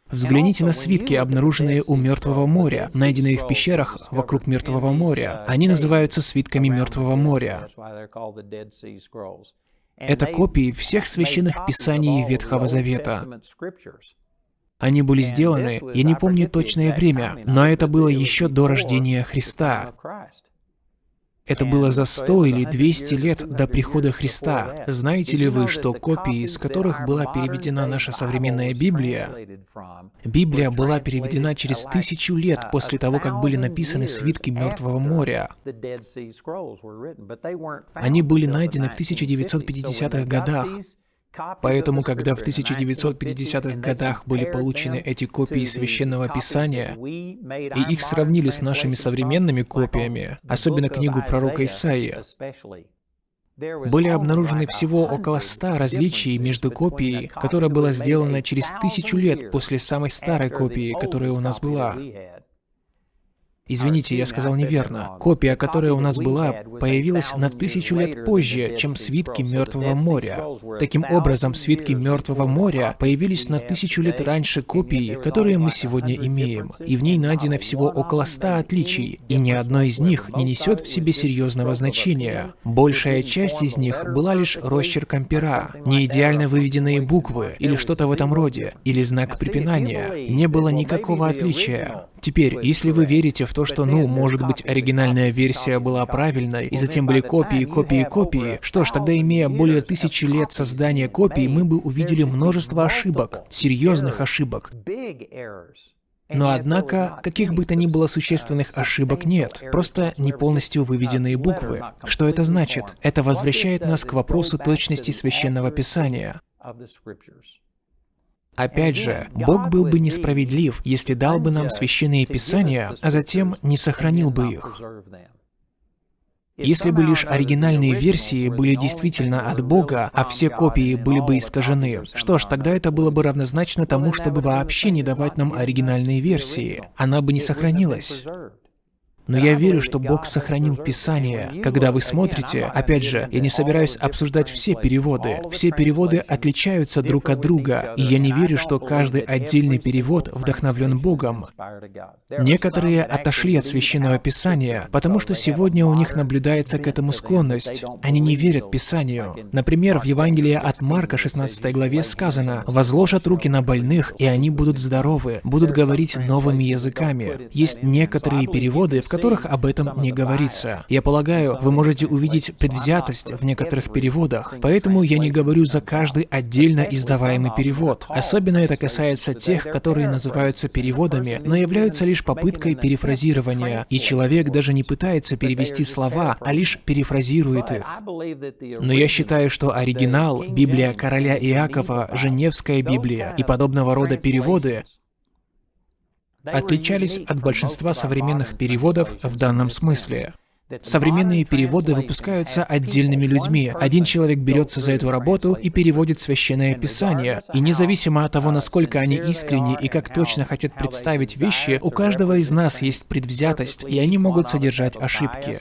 Взгляните на свитки, обнаруженные у Мертвого моря, найденные в пещерах вокруг Мертвого моря. Они называются свитками Мертвого моря. Это копии всех священных писаний Ветхого Завета. Они были сделаны, я не помню точное время, но это было еще до рождения Христа. Это было за 100 или 200 лет до прихода Христа. Знаете ли вы, что копии, из которых была переведена наша современная Библия, Библия была переведена через тысячу лет после того, как были написаны свитки Мертвого моря. Они были найдены в 1950-х годах. Поэтому, когда в 1950-х годах были получены эти копии Священного Писания, и их сравнили с нашими современными копиями, особенно книгу пророка Исаия, были обнаружены всего около ста различий между копией, которая была сделана через тысячу лет после самой старой копии, которая у нас была. Извините, я сказал неверно. Копия, которая у нас была, появилась на тысячу лет позже, чем свитки Мертвого моря. Таким образом, свитки Мертвого моря появились на тысячу лет раньше копии, которые мы сегодня имеем, и в ней найдено всего около ста отличий, и ни одно из них не несет в себе серьезного значения. Большая часть из них была лишь росчерком пера, не идеально выведенные буквы, или что-то в этом роде, или знак препинания. Не было никакого отличия. Теперь, если вы верите в то, что, ну, может быть, оригинальная версия была правильной, и затем были копии, копии, копии, что ж, тогда, имея более тысячи лет создания копий, мы бы увидели множество ошибок, серьезных ошибок. Но однако, каких бы то ни было существенных ошибок нет, просто не полностью выведенные буквы. Что это значит? Это возвращает нас к вопросу точности Священного Писания. Опять же, Бог был бы несправедлив, если дал бы нам священные писания, а затем не сохранил бы их. Если бы лишь оригинальные версии были действительно от Бога, а все копии были бы искажены, что ж, тогда это было бы равнозначно тому, чтобы вообще не давать нам оригинальные версии. Она бы не сохранилась. Но я верю, что Бог сохранил Писание. Когда вы смотрите, опять же, я не собираюсь обсуждать все переводы. Все переводы отличаются друг от друга, и я не верю, что каждый отдельный перевод вдохновлен Богом. Некоторые отошли от Священного Писания, потому что сегодня у них наблюдается к этому склонность. Они не верят Писанию. Например, в Евангелии от Марка 16 главе сказано «Возложат руки на больных, и они будут здоровы, будут говорить новыми языками». Есть некоторые переводы, в которых об этом не говорится. Я полагаю, вы можете увидеть предвзятость в некоторых переводах, поэтому я не говорю за каждый отдельно издаваемый перевод. Особенно это касается тех, которые называются переводами, но являются лишь попыткой перефразирования, и человек даже не пытается перевести слова, а лишь перефразирует их. Но я считаю, что оригинал, Библия короля Иакова, Женевская Библия и подобного рода переводы отличались от большинства современных переводов в данном смысле. Современные переводы выпускаются отдельными людьми. Один человек берется за эту работу и переводит священное писание. И независимо от того, насколько они искренни и как точно хотят представить вещи, у каждого из нас есть предвзятость, и они могут содержать ошибки.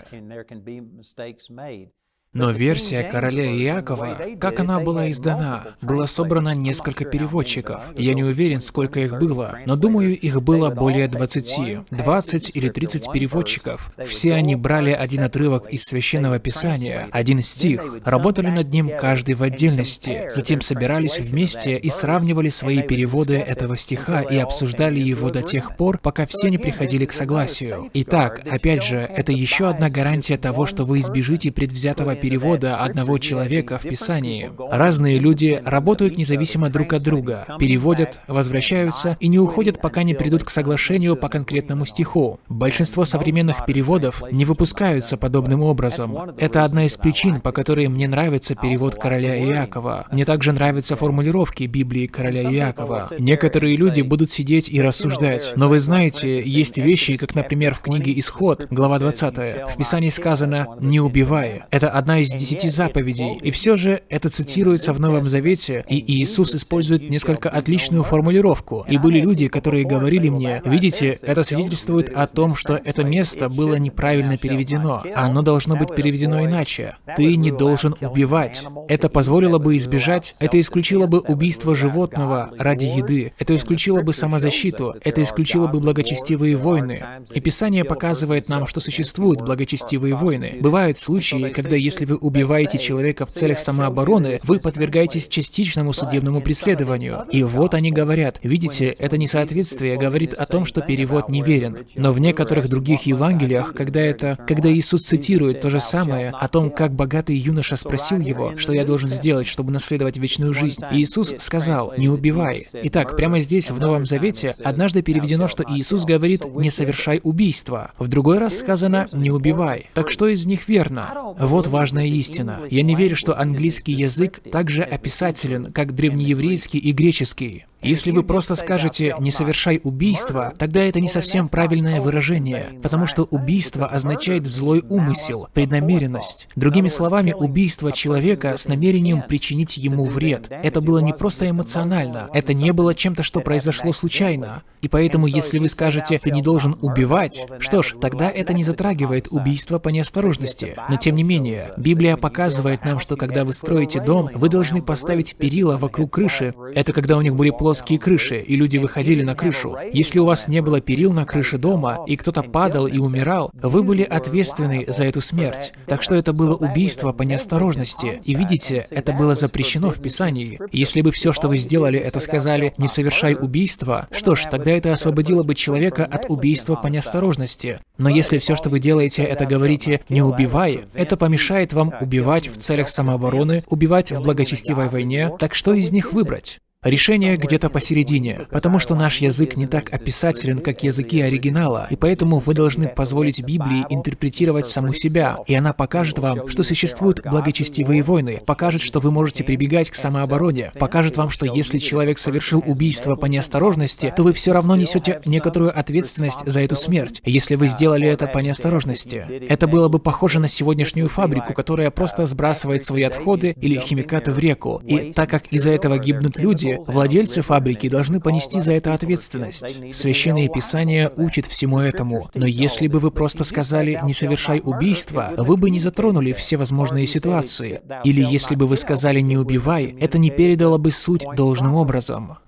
Но версия короля Иакова, как она была издана, было собрано несколько переводчиков. Я не уверен, сколько их было, но думаю, их было более 20. 20 или 30 переводчиков. Все они брали один отрывок из Священного Писания, один стих, работали над ним каждый в отдельности, затем собирались вместе и сравнивали свои переводы этого стиха и обсуждали его до тех пор, пока все не приходили к согласию. Итак, опять же, это еще одна гарантия того, что вы избежите предвзятого перевода одного человека в Писании. Разные люди работают независимо друг от друга, переводят, возвращаются и не уходят, пока не придут к соглашению по конкретному стиху. Большинство современных переводов не выпускаются подобным образом. Это одна из причин, по которой мне нравится перевод короля Иакова. Мне также нравятся формулировки Библии короля Иакова. Некоторые люди будут сидеть и рассуждать. Но вы знаете, есть вещи, как, например, в книге «Исход», глава 20. В Писании сказано «не убивай». Это одна из десяти заповедей. И все же это цитируется в Новом Завете, и Иисус использует несколько отличную формулировку. И были люди, которые говорили мне, видите, это свидетельствует о том, что это место было неправильно переведено. Оно должно быть переведено иначе. Ты не должен убивать. Это позволило бы избежать, это исключило бы убийство животного ради еды, это исключило бы самозащиту, это исключило бы благочестивые войны. И Писание показывает нам, что существуют благочестивые войны. Бывают случаи, когда если вы убиваете человека в целях самообороны, вы подвергаетесь частичному судебному преследованию. И вот они говорят, видите, это несоответствие говорит о том, что перевод неверен. Но в некоторых других Евангелиях, когда это, когда Иисус цитирует то же самое о том, как богатый юноша спросил его, что я должен сделать, чтобы наследовать вечную жизнь, Иисус сказал, не убивай. Итак, прямо здесь, в Новом Завете, однажды переведено, что Иисус говорит, не совершай убийства. В другой раз сказано «не убивай». Так что из них верно? Вот важная истина. Я не верю, что английский язык так же описателен, как древнееврейский и греческий. Если вы просто скажете «не совершай убийство», тогда это не совсем правильное выражение, потому что убийство означает злой умысел, преднамеренность. Другими словами, убийство человека с намерением причинить ему вред. Это было не просто эмоционально, это не было чем-то, что произошло случайно. И поэтому, если вы скажете «ты не должен убивать», что ж, тогда это не затрагивает убийство по неосторожности. Но тем не менее, Библия показывает нам, что когда вы строите дом, вы должны поставить перила вокруг крыши. Это когда у них были плоские плоские крыши, и люди выходили на крышу. Если у вас не было перил на крыше дома, и кто-то падал и умирал, вы были ответственны за эту смерть. Так что это было убийство по неосторожности. И видите, это было запрещено в Писании. Если бы все, что вы сделали, это сказали «не совершай убийство», что ж, тогда это освободило бы человека от убийства по неосторожности. Но если все, что вы делаете, это говорите «не убивай», это помешает вам убивать в целях самообороны, убивать в благочестивой войне, так что из них выбрать? Решение где-то посередине, потому что наш язык не так описателен, как языки оригинала, и поэтому вы должны позволить Библии интерпретировать саму себя, и она покажет вам, что существуют благочестивые войны, покажет, что вы можете прибегать к самообороне, покажет вам, что если человек совершил убийство по неосторожности, то вы все равно несете некоторую ответственность за эту смерть, если вы сделали это по неосторожности. Это было бы похоже на сегодняшнюю фабрику, которая просто сбрасывает свои отходы или химикаты в реку, и так как из-за этого гибнут люди, владельцы фабрики должны понести за это ответственность. Священное Писание учит всему этому. Но если бы вы просто сказали «не совершай убийства», вы бы не затронули все возможные ситуации. Или если бы вы сказали «не убивай», это не передало бы суть должным образом.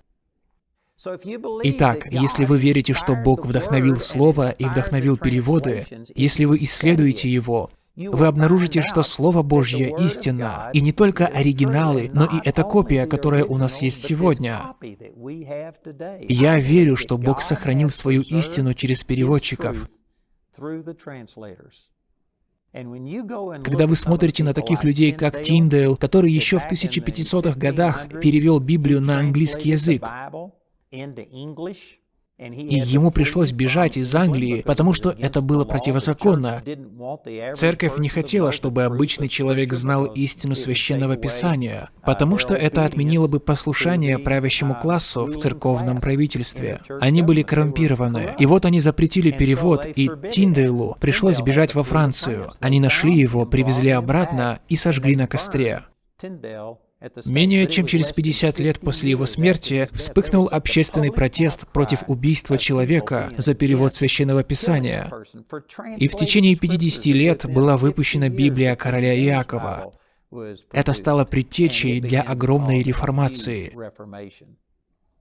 Итак, если вы верите, что Бог вдохновил Слово и вдохновил переводы, если вы исследуете Его, вы обнаружите, что Слово Божье истинно. И не только оригиналы, но и эта копия, которая у нас есть сегодня. Я верю, что Бог сохранил свою истину через переводчиков. Когда вы смотрите на таких людей, как Тиндейл, который еще в 1500-х годах перевел Библию на английский язык, и ему пришлось бежать из Англии, потому что это было противозаконно. Церковь не хотела, чтобы обычный человек знал истину Священного Писания, потому что это отменило бы послушание правящему классу в церковном правительстве. Они были коррумпированы. И вот они запретили перевод, и Тиндейлу пришлось бежать во Францию. Они нашли его, привезли обратно и сожгли на костре. Менее чем через 50 лет после его смерти вспыхнул общественный протест против убийства человека за перевод Священного Писания. И в течение 50 лет была выпущена Библия короля Иакова. Это стало предтечей для огромной реформации.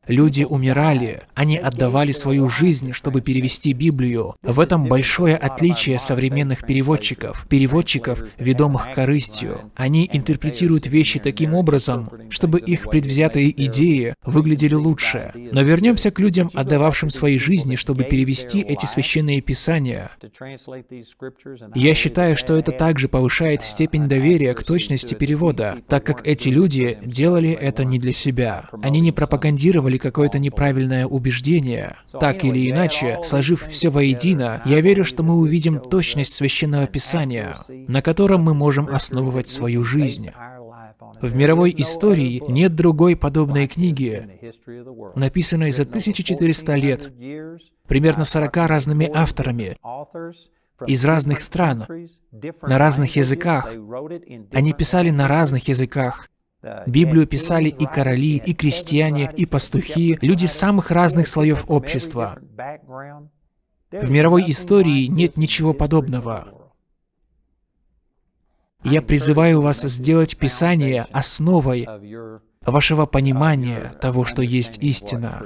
Люди умирали, они отдавали свою жизнь, чтобы перевести Библию. В этом большое отличие современных переводчиков, переводчиков, ведомых корыстью. Они интерпретируют вещи таким образом, чтобы их предвзятые идеи выглядели лучше. Но вернемся к людям, отдававшим свои жизни, чтобы перевести эти священные писания. Я считаю, что это также повышает степень доверия к точности перевода, так как эти люди делали это не для себя. Они не пропагандировали или какое-то неправильное убеждение. Так или иначе, сложив все воедино, я верю, что мы увидим точность Священного Писания, на котором мы можем основывать свою жизнь. В мировой истории нет другой подобной книги, написанной за 1400 лет, примерно 40 разными авторами, из разных стран, на разных языках. Они писали на разных языках. Библию писали и короли, и крестьяне, и пастухи, люди самых разных слоев общества. В мировой истории нет ничего подобного. Я призываю вас сделать Писание основой вашего понимания того, что есть истина.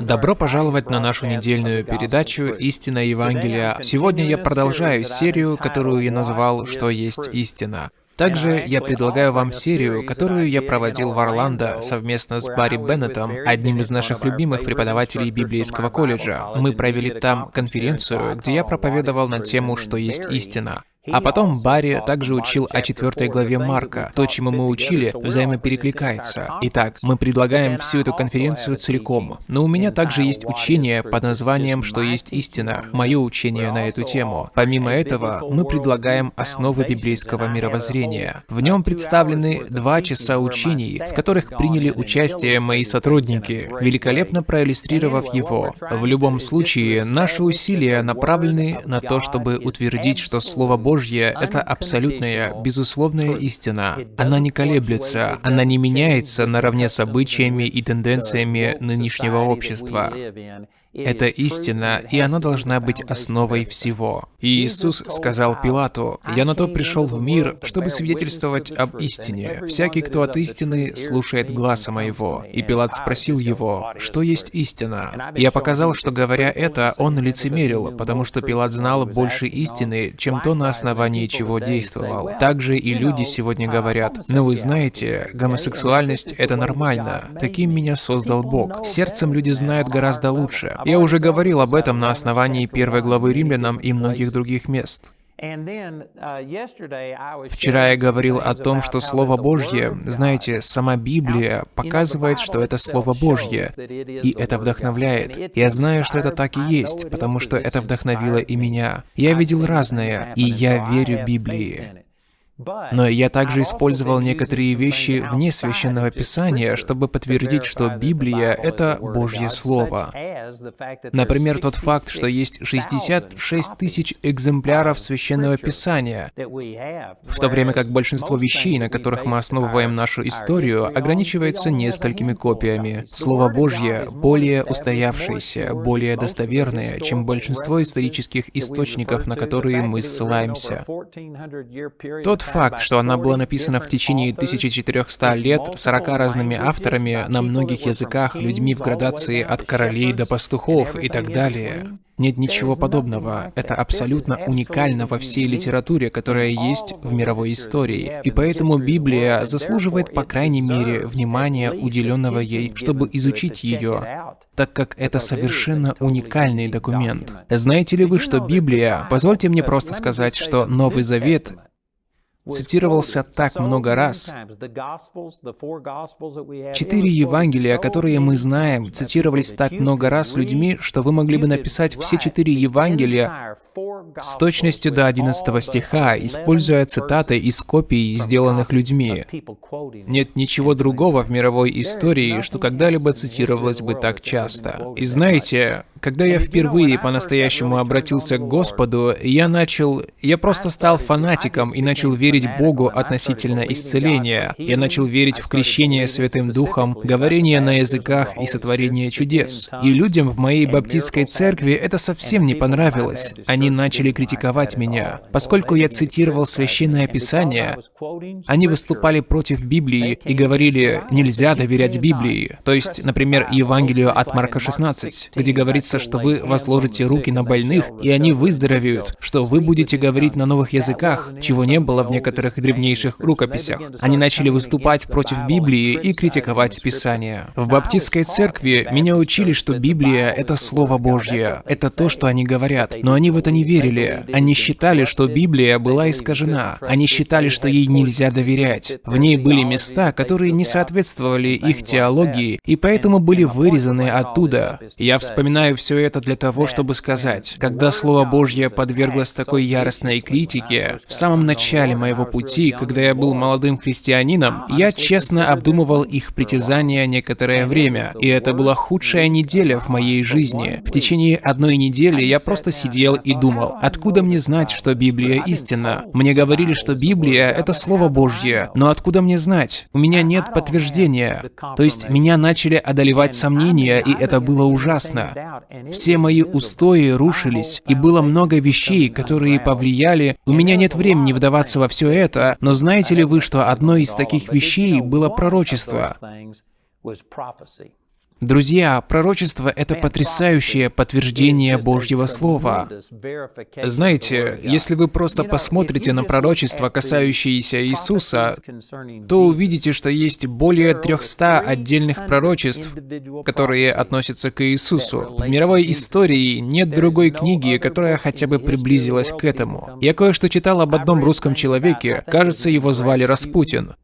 Добро пожаловать на нашу недельную передачу «Истина Евангелия». Сегодня я продолжаю серию, которую я назвал «Что есть истина». Также я предлагаю вам серию, которую я проводил в Орландо совместно с Барри Беннетом, одним из наших любимых преподавателей библейского колледжа. Мы провели там конференцию, где я проповедовал на тему «Что есть истина». А потом Барри также учил о четвертой главе Марка. То, чему мы учили, взаимоперекликается. Итак, мы предлагаем всю эту конференцию целиком. Но у меня также есть учение под названием «Что есть истина», мое учение на эту тему. Помимо этого, мы предлагаем основы библейского мировоззрения. В нем представлены два часа учений, в которых приняли участие мои сотрудники, великолепно проиллюстрировав его. В любом случае, наши усилия направлены на то, чтобы утвердить, что Слово Божье Божье — это абсолютная, безусловная истина. Она не колеблется, она не меняется наравне с обычаями и тенденциями нынешнего общества. Это истина, и она должна быть основой всего. И Иисус сказал Пилату, «Я на то пришел в мир, чтобы свидетельствовать об истине. Всякий, кто от истины, слушает гласа моего». И Пилат спросил его, «Что есть истина?» Я показал, что говоря это, он лицемерил, потому что Пилат знал больше истины, чем то, на основании чего действовал. Также и люди сегодня говорят, «Ну вы знаете, гомосексуальность — это нормально. Таким меня создал Бог». Сердцем люди знают гораздо лучше. Я уже говорил об этом на основании первой главы римлянам и многих других мест. Вчера я говорил о том, что Слово Божье, знаете, сама Библия показывает, что это Слово Божье, и это вдохновляет. Я знаю, что это так и есть, потому что это вдохновило и меня. Я видел разное, и я верю Библии. Но я также использовал некоторые вещи вне Священного Писания, чтобы подтвердить, что Библия — это Божье Слово. Например, тот факт, что есть 66 тысяч экземпляров Священного Писания, в то время как большинство вещей, на которых мы основываем нашу историю, ограничивается несколькими копиями. Слово Божье более устоявшееся, более достоверное, чем большинство исторических источников, на которые мы ссылаемся. Тот факт, что она была написана в течение 1400 лет 40 разными авторами на многих языках, людьми в градации от королей до пастухов и так далее. Нет ничего подобного. Это абсолютно уникально во всей литературе, которая есть в мировой истории. И поэтому Библия заслуживает, по крайней мере, внимания, уделенного ей, чтобы изучить ее, так как это совершенно уникальный документ. Знаете ли вы, что Библия, позвольте мне просто сказать, что Новый Завет цитировался так много раз. Четыре Евангелия, которые мы знаем, цитировались так много раз людьми, что вы могли бы написать все четыре Евангелия с точностью до 11 стиха, используя цитаты из копий, сделанных людьми. Нет ничего другого в мировой истории, что когда-либо цитировалось бы так часто. И знаете, когда я впервые по-настоящему обратился к Господу, я начал... Я просто стал фанатиком и начал верить Богу относительно исцеления. Я начал верить в крещение Святым Духом, говорение на языках и сотворение чудес. И людям в моей баптистской церкви это совсем не понравилось. Они начали критиковать меня. Поскольку я цитировал Священное Писание, они выступали против Библии и говорили, нельзя доверять Библии. То есть, например, Евангелию от Марка 16, где говорится, что вы возложите руки на больных, и они выздоровеют, что вы будете говорить на новых языках, чего не было в некоторых древнейших рукописях. Они начали выступать против Библии и критиковать Писание. В баптистской церкви меня учили, что Библия — это Слово Божье, это то, что они говорят, но они в это не верили. Они считали, что Библия была искажена. Они считали, что ей нельзя доверять. В ней были места, которые не соответствовали их теологии, и поэтому были вырезаны оттуда. Я вспоминаю все это для того, чтобы сказать, когда Слово Божье подверглось такой яростной критике, в самом начале моего пути, когда я был молодым христианином, я честно обдумывал их притязания некоторое время, и это была худшая неделя в моей жизни. В течение одной недели я просто сидел и думал, откуда мне знать, что Библия истина? Мне говорили, что Библия — это Слово Божье, но откуда мне знать? У меня нет подтверждения. То есть меня начали одолевать сомнения, и это было ужасно. Все мои устои рушились, и было много вещей, которые повлияли. У меня нет времени вдаваться во все это, но знаете ли вы, что одной из таких вещей было пророчество? Друзья, пророчество — это потрясающее подтверждение Божьего Слова. Знаете, если вы просто посмотрите на пророчества, касающиеся Иисуса, то увидите, что есть более 300 отдельных пророчеств, которые относятся к Иисусу. В мировой истории нет другой книги, которая хотя бы приблизилась к этому. Я кое-что читал об одном русском человеке, кажется, его звали Распутин.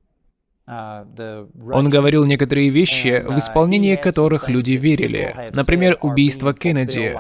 Он говорил некоторые вещи, в исполнение которых люди верили. Например, убийство Кеннеди.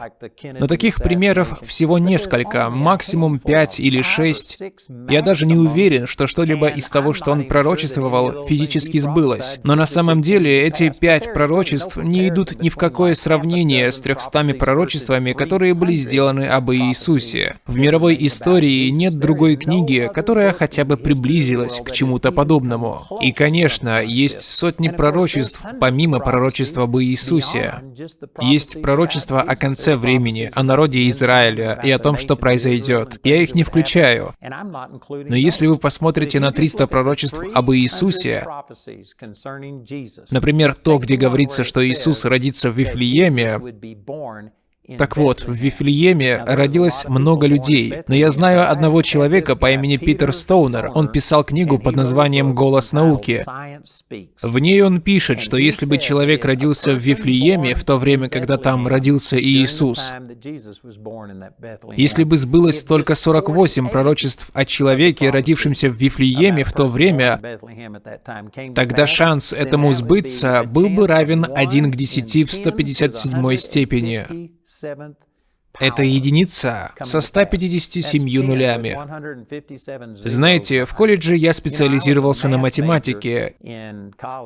Но таких примеров всего несколько, максимум пять или шесть. Я даже не уверен, что что-либо из того, что он пророчествовал, физически сбылось. Но на самом деле эти пять пророчеств не идут ни в какое сравнение с трехстами пророчествами, которые были сделаны об Иисусе. В мировой истории нет другой книги, которая хотя бы приблизилась к чему-то подобному. И конечно, есть сотни пророчеств, помимо пророчества об Иисусе. Есть пророчества о конце времени, о народе Израиля и о том, что произойдет. Я их не включаю. Но если вы посмотрите на 300 пророчеств об Иисусе, например, то, где говорится, что Иисус родится в Вифлееме, так вот, в Вифлееме родилось много людей, но я знаю одного человека по имени Питер Стоунер. Он писал книгу под названием «Голос науки». В ней он пишет, что если бы человек родился в Вифлееме в то время, когда там родился Иисус, если бы сбылось только 48 пророчеств о человеке, родившемся в Вифлееме в то время, тогда шанс этому сбыться был бы равен 1 к 10 в 157 степени. 7th Это единица со 157 нулями. Знаете, в колледже я специализировался на математике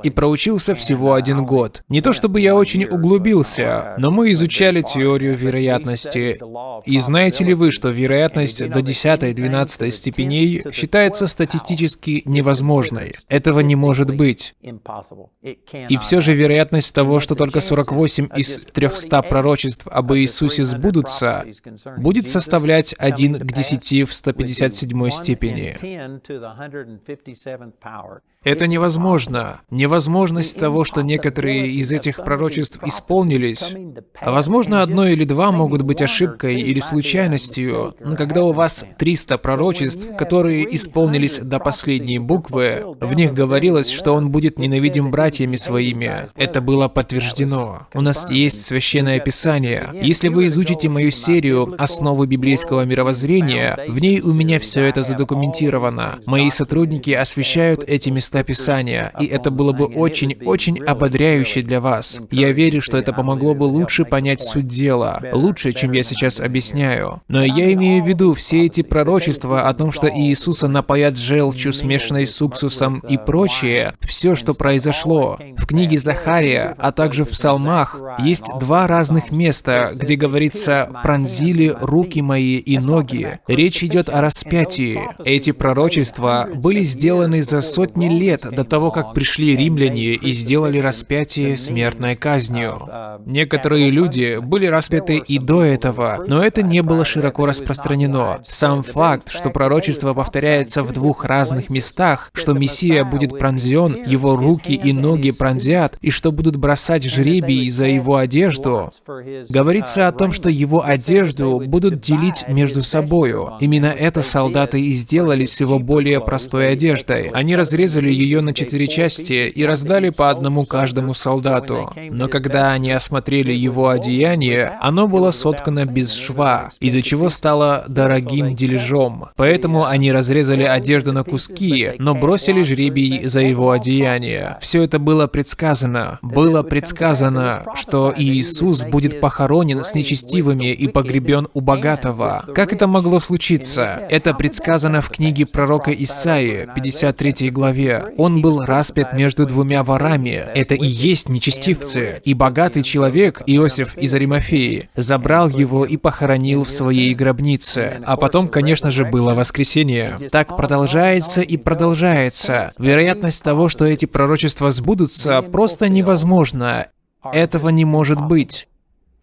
и проучился всего один год. Не то чтобы я очень углубился, но мы изучали теорию вероятности. И знаете ли вы, что вероятность до 10-12 степеней считается статистически невозможной? Этого не может быть. И все же вероятность того, что только 48 из 300 пророчеств об Иисусе сбудутся, Иисуса будет составлять 1 к 10 в 157 степени. Это невозможно. Невозможность того, что некоторые из этих пророчеств исполнились. А возможно, одно или два могут быть ошибкой или случайностью, но когда у вас 300 пророчеств, которые исполнились до последней буквы, в них говорилось, что он будет ненавидим братьями своими. Это было подтверждено. У нас есть Священное Писание. Если вы изучите мою серию «Основы библейского мировоззрения», в ней у меня все это задокументировано. Мои сотрудники освещают эти места просто описание, и это было бы очень-очень ободряюще для вас. Я верю, что это помогло бы лучше понять суть дела, лучше, чем я сейчас объясняю. Но я имею в виду все эти пророчества о том, что Иисуса напоят желчью, смешанной с уксусом и прочее, все, что произошло. В книге Захария, а также в псалмах, есть два разных места, где говорится «пронзили руки мои и ноги». Речь идет о распятии. Эти пророчества были сделаны за сотни лет до того, как пришли римляне и сделали распятие смертной казнью. Некоторые люди были распяты и до этого, но это не было широко распространено. Сам факт, что пророчество повторяется в двух разных местах, что Мессия будет пронзен, его руки и ноги пронзят, и что будут бросать жребий за его одежду, говорится о том, что его одежду будут делить между собою. Именно это солдаты и сделали с его более простой одеждой. Они разрезали ее на четыре части и раздали по одному каждому солдату. Но когда они осмотрели его одеяние, оно было соткано без шва, из-за чего стало дорогим дележом. Поэтому они разрезали одежду на куски, но бросили жребий за его одеяние. Все это было предсказано. Было предсказано, что Иисус будет похоронен с нечестивыми и погребен у богатого. Как это могло случиться? Это предсказано в книге пророка Исаии, 53 главе. Он был распят между двумя ворами. Это и есть нечестивцы. И богатый человек, Иосиф из Аримафеи, забрал его и похоронил в своей гробнице. А потом, конечно же, было воскресение. Так продолжается и продолжается. Вероятность того, что эти пророчества сбудутся, просто невозможна. Этого не может быть.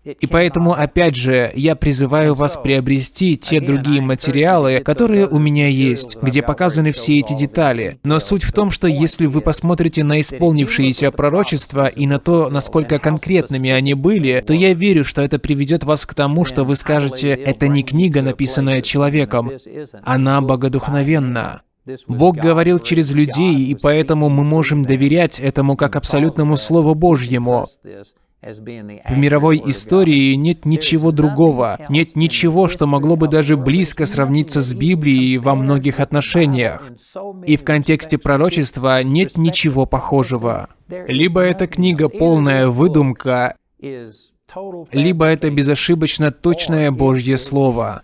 И поэтому, опять же, я призываю вас приобрести те другие материалы, которые у меня есть, где показаны все эти детали. Но суть в том, что если вы посмотрите на исполнившиеся пророчества и на то, насколько конкретными они были, то я верю, что это приведет вас к тому, что вы скажете, это не книга, написанная человеком, она богодухновенна. Бог говорил через людей, и поэтому мы можем доверять этому как абсолютному Слову Божьему. В мировой истории нет ничего другого, нет ничего, что могло бы даже близко сравниться с Библией во многих отношениях. И в контексте пророчества нет ничего похожего. Либо эта книга полная выдумка, либо это безошибочно точное Божье Слово.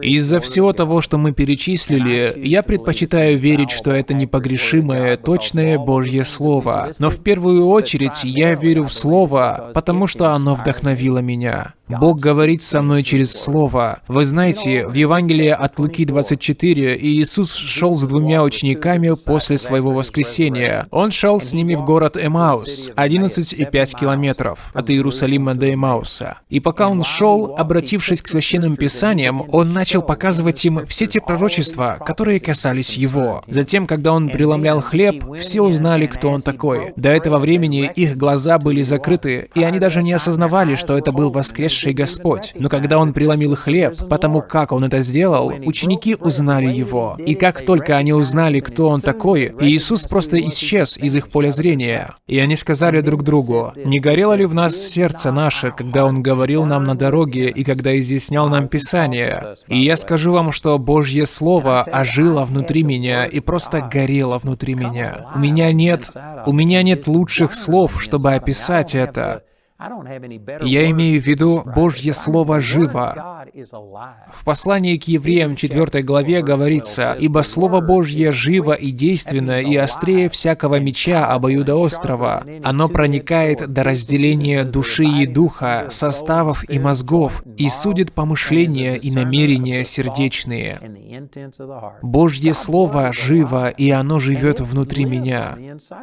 Из-за всего того, что мы перечислили, я предпочитаю верить, что это непогрешимое, точное Божье Слово. Но в первую очередь я верю в Слово, потому что оно вдохновило меня. Бог говорит со мной через Слово. Вы знаете, в Евангелии от Луки 24 Иисус шел с двумя учениками после своего воскресения. Он шел с ними в город Эмаус, 11,5 километров от Иерусалима до Эмауса. И пока он шел, обратившись к священным писаниям, он начал показывать им все те пророчества, которые касались его. Затем, когда он преломлял хлеб, все узнали, кто он такой. До этого времени их глаза были закрыты, и они даже не осознавали, что это был воскресший воскресший Господь. Но когда Он преломил хлеб, потому как Он это сделал, ученики узнали Его. И как только они узнали, кто Он такой, Иисус просто исчез из их поля зрения. И они сказали друг другу, «Не горело ли в нас сердце наше, когда Он говорил нам на дороге и когда изъяснял нам Писание?» И я скажу вам, что Божье Слово ожило внутри меня и просто горело внутри меня. У меня нет... У меня нет лучших слов, чтобы описать это. Я имею в виду Божье Слово живо. В послании к евреям 4 главе говорится, «Ибо Слово Божье живо и действенно, и острее всякого меча обоюдоострого. Оно проникает до разделения души и духа, составов и мозгов, и судит помышления и намерения сердечные». Божье Слово живо, и оно живет внутри меня.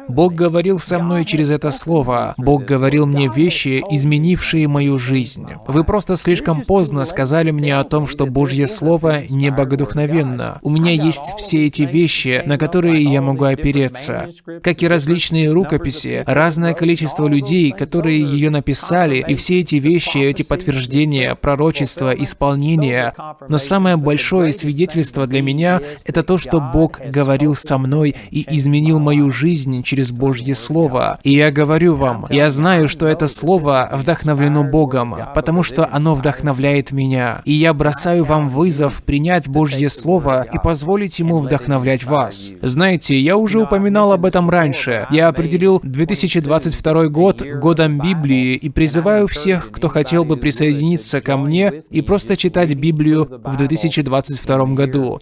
Бог говорил со мной через это Слово. Бог говорил мне вещи, вещи, изменившие мою жизнь. Вы просто слишком поздно сказали мне о том, что Божье Слово не богодухновенно. У меня есть все эти вещи, на которые я могу опереться. Как и различные рукописи, разное количество людей, которые ее написали, и все эти вещи, эти подтверждения, пророчества, исполнения. Но самое большое свидетельство для меня — это то, что Бог говорил со мной и изменил мою жизнь через Божье Слово. И я говорю вам, я знаю, что это Слово Слово вдохновлено Богом, потому что оно вдохновляет меня. И я бросаю вам вызов принять Божье Слово и позволить ему вдохновлять вас. Знаете, я уже упоминал об этом раньше. Я определил 2022 год годом Библии и призываю всех, кто хотел бы присоединиться ко мне и просто читать Библию в 2022 году.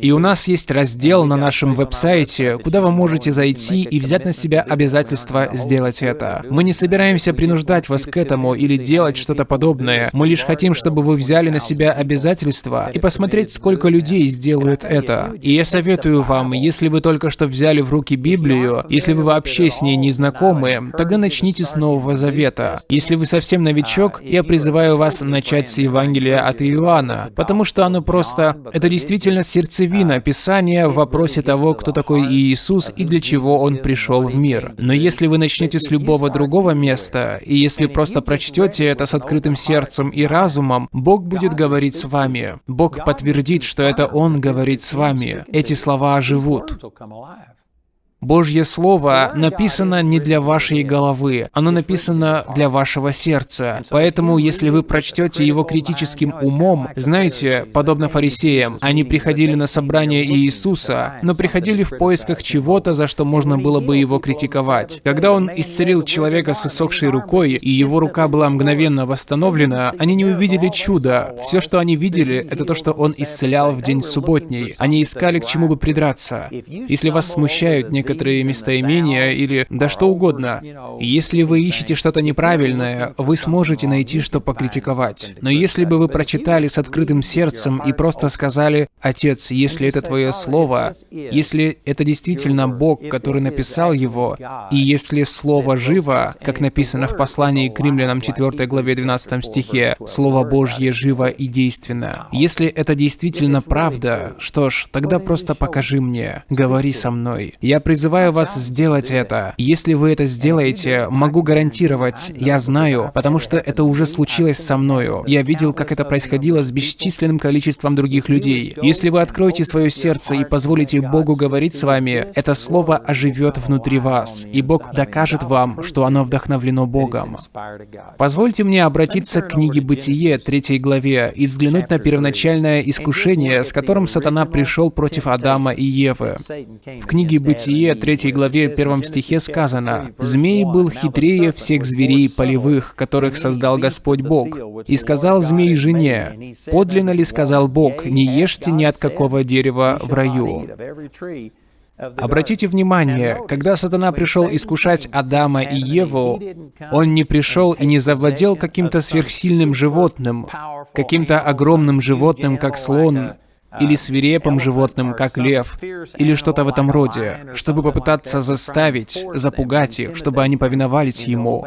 И у нас есть раздел на нашем веб-сайте, куда вы можете зайти и взять на себя обязательство сделать это. Мы не собираемся принуждать вас к этому или делать что-то подобное. Мы лишь хотим, чтобы вы взяли на себя обязательства и посмотреть, сколько людей сделают это. И я советую вам, если вы только что взяли в руки Библию, если вы вообще с ней не знакомы, тогда начните с Нового Завета. Если вы совсем новичок, я призываю вас начать с Евангелия от Иоанна, потому что оно просто... Это действительно сердцевина Писания в вопросе того, кто такой Иисус и для чего Он пришел в мир. Но если вы начнете с любого другого места, и если просто прочтете это с открытым сердцем и разумом, Бог будет говорить с вами. Бог подтвердит, что это Он говорит с вами. Эти слова оживут. Божье Слово написано не для вашей головы, оно написано для вашего сердца. Поэтому, если вы прочтете его критическим умом, знаете, подобно фарисеям, они приходили на собрание Иисуса, но приходили в поисках чего-то, за что можно было бы его критиковать. Когда он исцелил человека с иссохшей рукой, и его рука была мгновенно восстановлена, они не увидели чуда. Все, что они видели, это то, что он исцелял в день субботний. Они искали к чему бы придраться. Если вас смущают некоторые некоторые местоимения или да что угодно. Если вы ищете что-то неправильное, вы сможете найти, что покритиковать. Но если бы вы прочитали с открытым сердцем и просто сказали, «Отец, если это Твое Слово, если это действительно Бог, который написал его, и если Слово живо, как написано в послании к римлянам 4 главе 12 стихе, Слово Божье живо и действенно. Если это действительно правда, что ж, тогда просто покажи мне, говори со мной. Я призываю призываю вас сделать это. Если вы это сделаете, могу гарантировать, я знаю, потому что это уже случилось со мною. Я видел, как это происходило с бесчисленным количеством других людей. Если вы откроете свое сердце и позволите Богу говорить с вами, это слово оживет внутри вас, и Бог докажет вам, что оно вдохновлено Богом. Позвольте мне обратиться к книге Бытие, третьей главе, и взглянуть на первоначальное искушение, с которым сатана пришел против Адама и Евы. В книге Бытие, Бытие 3 главе 1 стихе сказано, «Змей был хитрее всех зверей полевых, которых создал Господь Бог. И сказал змей жене, подлинно ли сказал Бог, не ешьте ни от какого дерева в раю». Обратите внимание, когда сатана пришел искушать Адама и Еву, он не пришел и не завладел каким-то сверхсильным животным, каким-то огромным животным, как слон, или свирепым животным, как лев, или что-то в этом роде, чтобы попытаться заставить, запугать их, чтобы они повиновались ему.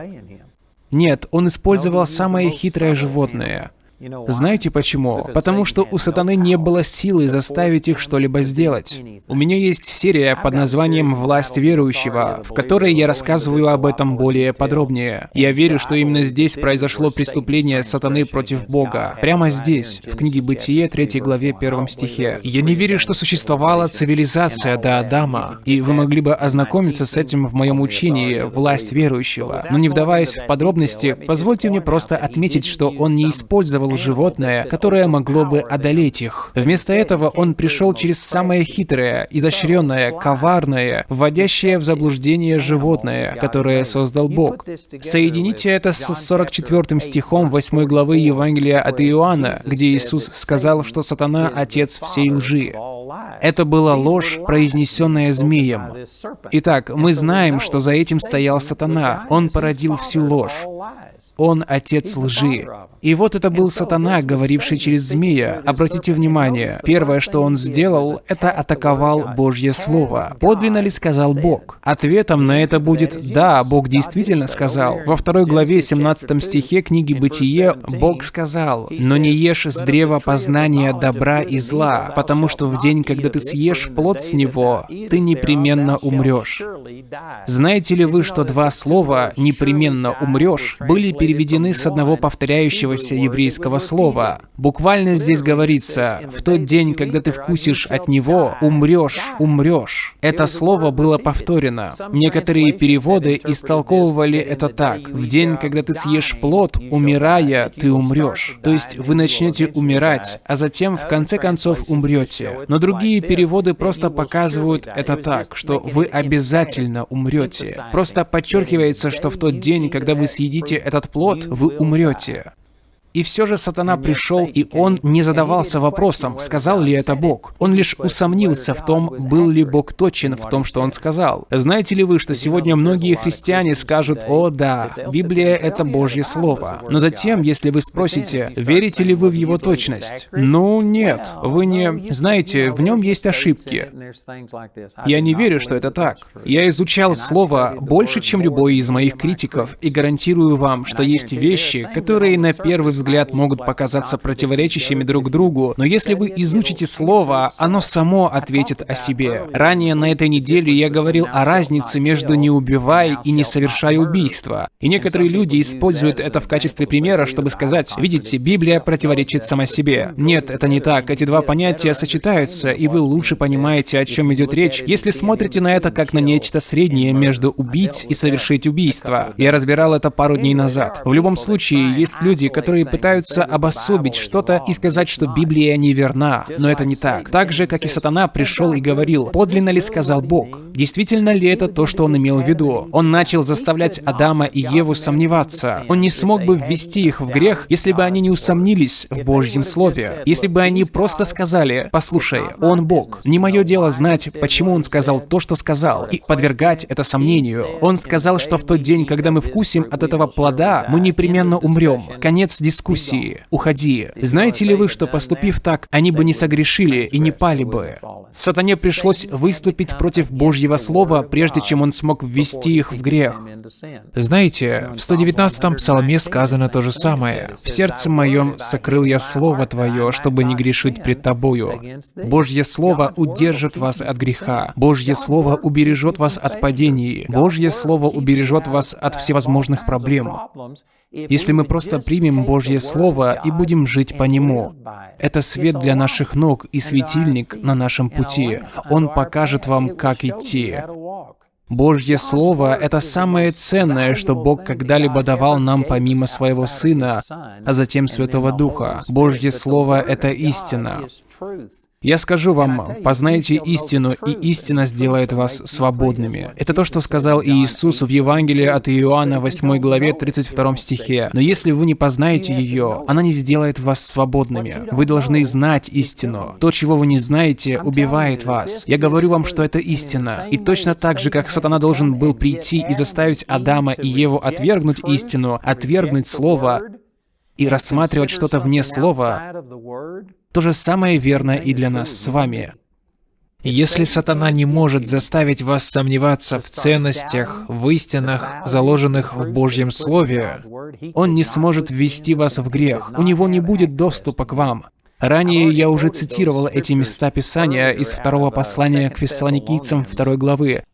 Нет, он использовал самое хитрое животное — знаете почему? Потому что у сатаны не было силы заставить их что-либо сделать. У меня есть серия под названием «Власть верующего», в которой я рассказываю об этом более подробнее. Я верю, что именно здесь произошло преступление сатаны против Бога. Прямо здесь, в книге Бытие, 3 главе, 1 стихе. Я не верю, что существовала цивилизация до Адама, и вы могли бы ознакомиться с этим в моем учении «Власть верующего». Но не вдаваясь в подробности, позвольте мне просто отметить, что он не использовал использовал животное, которое могло бы одолеть их. Вместо этого он пришел через самое хитрое, изощренное, коварное, вводящее в заблуждение животное, которое создал Бог. Соедините это с 44 стихом 8 главы Евангелия от Иоанна, где Иисус сказал, что сатана — отец всей лжи. Это была ложь, произнесенная змеем. Итак, мы знаем, что за этим стоял сатана. Он породил всю ложь. Он отец лжи. И вот это был сатана, говоривший через змея. Обратите внимание, первое, что он сделал, это атаковал Божье Слово. Подлинно ли сказал Бог? Ответом на это будет «Да, Бог действительно сказал». Во второй главе 17 стихе книги Бытие Бог сказал «Но не ешь с древа познания добра и зла, потому что в день, когда ты съешь плод с него, ты непременно умрешь. Знаете ли вы, что два слова «непременно умрешь» были переведены с одного повторяющегося еврейского слова? Буквально здесь говорится «в тот день, когда ты вкусишь от него, умрешь, умрешь». Это слово было повторено. Некоторые переводы истолковывали это так. «В день, когда ты съешь плод, умирая, ты умрешь». То есть вы начнете умирать, а затем в конце концов умрете. Но другие переводы просто показывают это так, что вы обязательно умрете. Просто подчеркивается, что в тот день, когда вы съедите этот плод, вы умрете. И все же сатана пришел, и он не задавался вопросом, сказал ли это Бог. Он лишь усомнился в том, был ли Бог точен в том, что он сказал. Знаете ли вы, что сегодня многие христиане скажут, «О да, Библия — это Божье Слово». Но затем, если вы спросите, верите ли вы в его точность? Ну, нет, вы не... Знаете, в нем есть ошибки. Я не верю, что это так. Я изучал Слово больше, чем любой из моих критиков, и гарантирую вам, что есть вещи, которые на первый взгляд взгляд, могут показаться противоречащими друг другу, но если вы изучите слово, оно само ответит о себе. Ранее на этой неделе я говорил о разнице между «не убивай» и «не совершай убийства». И некоторые люди используют это в качестве примера, чтобы сказать, видите, Библия противоречит сама себе. Нет, это не так. Эти два понятия сочетаются, и вы лучше понимаете, о чем идет речь, если смотрите на это как на нечто среднее между убить и совершить убийство. Я разбирал это пару дней назад. В любом случае, есть люди, которые пытаются обособить что-то и сказать, что Библия неверна, но это не так. Так же, как и сатана пришел и говорил, подлинно ли сказал Бог? Действительно ли это то, что он имел в виду? Он начал заставлять Адама и Еву сомневаться. Он не смог бы ввести их в грех, если бы они не усомнились в Божьем Слове. Если бы они просто сказали, послушай, он Бог. Не мое дело знать, почему он сказал то, что сказал, и подвергать это сомнению. Он сказал, что в тот день, когда мы вкусим от этого плода, мы непременно умрем. Конец дискуссии дискуссии. Уходи. Знаете ли вы, что поступив так, они бы не согрешили и не пали бы? Сатане пришлось выступить против Божьего Слова, прежде чем он смог ввести их в грех. Знаете, в 119-м псалме сказано то же самое. «В сердце моем сокрыл я Слово Твое, чтобы не грешить пред Тобою». Божье Слово удержит вас от греха. Божье Слово убережет вас от падений. Божье Слово убережет вас от всевозможных проблем. Если мы просто примем Божье Слово и будем жить по нему, это свет для наших ног и светильник на нашем пути. Он покажет вам, как идти. Божье Слово — это самое ценное, что Бог когда-либо давал нам помимо Своего Сына, а затем Святого Духа. Божье Слово — это истина. Я скажу вам, познайте истину, и истина сделает вас свободными. Это то, что сказал Иисус в Евангелии от Иоанна 8 главе 32 стихе. Но если вы не познаете ее, она не сделает вас свободными. Вы должны знать истину. То, чего вы не знаете, убивает вас. Я говорю вам, что это истина. И точно так же, как сатана должен был прийти и заставить Адама и Еву отвергнуть истину, отвергнуть Слово, и рассматривать что-то вне Слова, то же самое верно и для нас с вами. Если сатана не может заставить вас сомневаться в ценностях, в истинах, заложенных в Божьем Слове, он не сможет ввести вас в грех, у него не будет доступа к вам. Ранее я уже цитировал эти места Писания из второго послания к фессалоникийцам второй главы.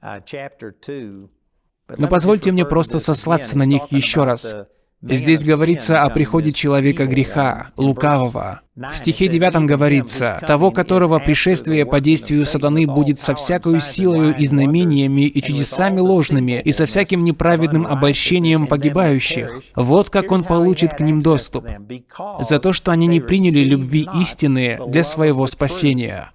Но позвольте мне просто сослаться на них еще раз. Здесь говорится о приходе человека греха, лукавого. В стихе 9 говорится, «Того, которого пришествие по действию сатаны будет со всякою силою и знамениями и чудесами ложными и со всяким неправедным обольщением погибающих. Вот как он получит к ним доступ. За то, что они не приняли любви истины для своего спасения».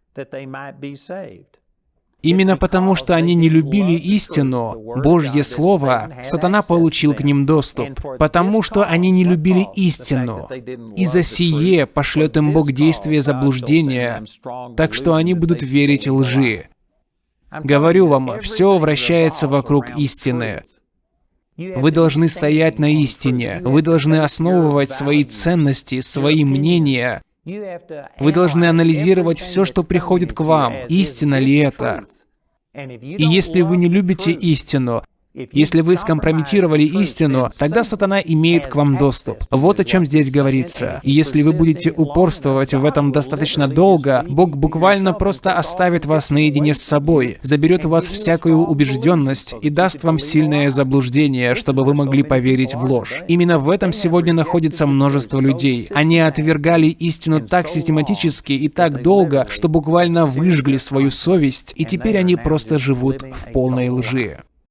Именно потому, что они не любили истину, Божье Слово, сатана получил к ним доступ. Потому что они не любили истину. И за сие пошлет им Бог действие заблуждения, так что они будут верить лжи. Говорю вам, все вращается вокруг истины. Вы должны стоять на истине. Вы должны основывать свои ценности, свои мнения вы должны анализировать все, что приходит к вам. Истина ли это? И если вы не любите истину, Если вы скомпрометировали истину, тогда сатана имеет к вам доступ. Вот о чем здесь говорится. И если вы будете упорствовать в этом достаточно долго, Бог буквально просто оставит вас наедине с собой, заберет у вас всякую убежденность и даст вам сильное заблуждение, чтобы вы могли поверить в ложь. Именно в этом сегодня находится множество людей. Они отвергали истину так систематически и так долго, что буквально выжгли свою совесть, и теперь они просто живут в полной лжи.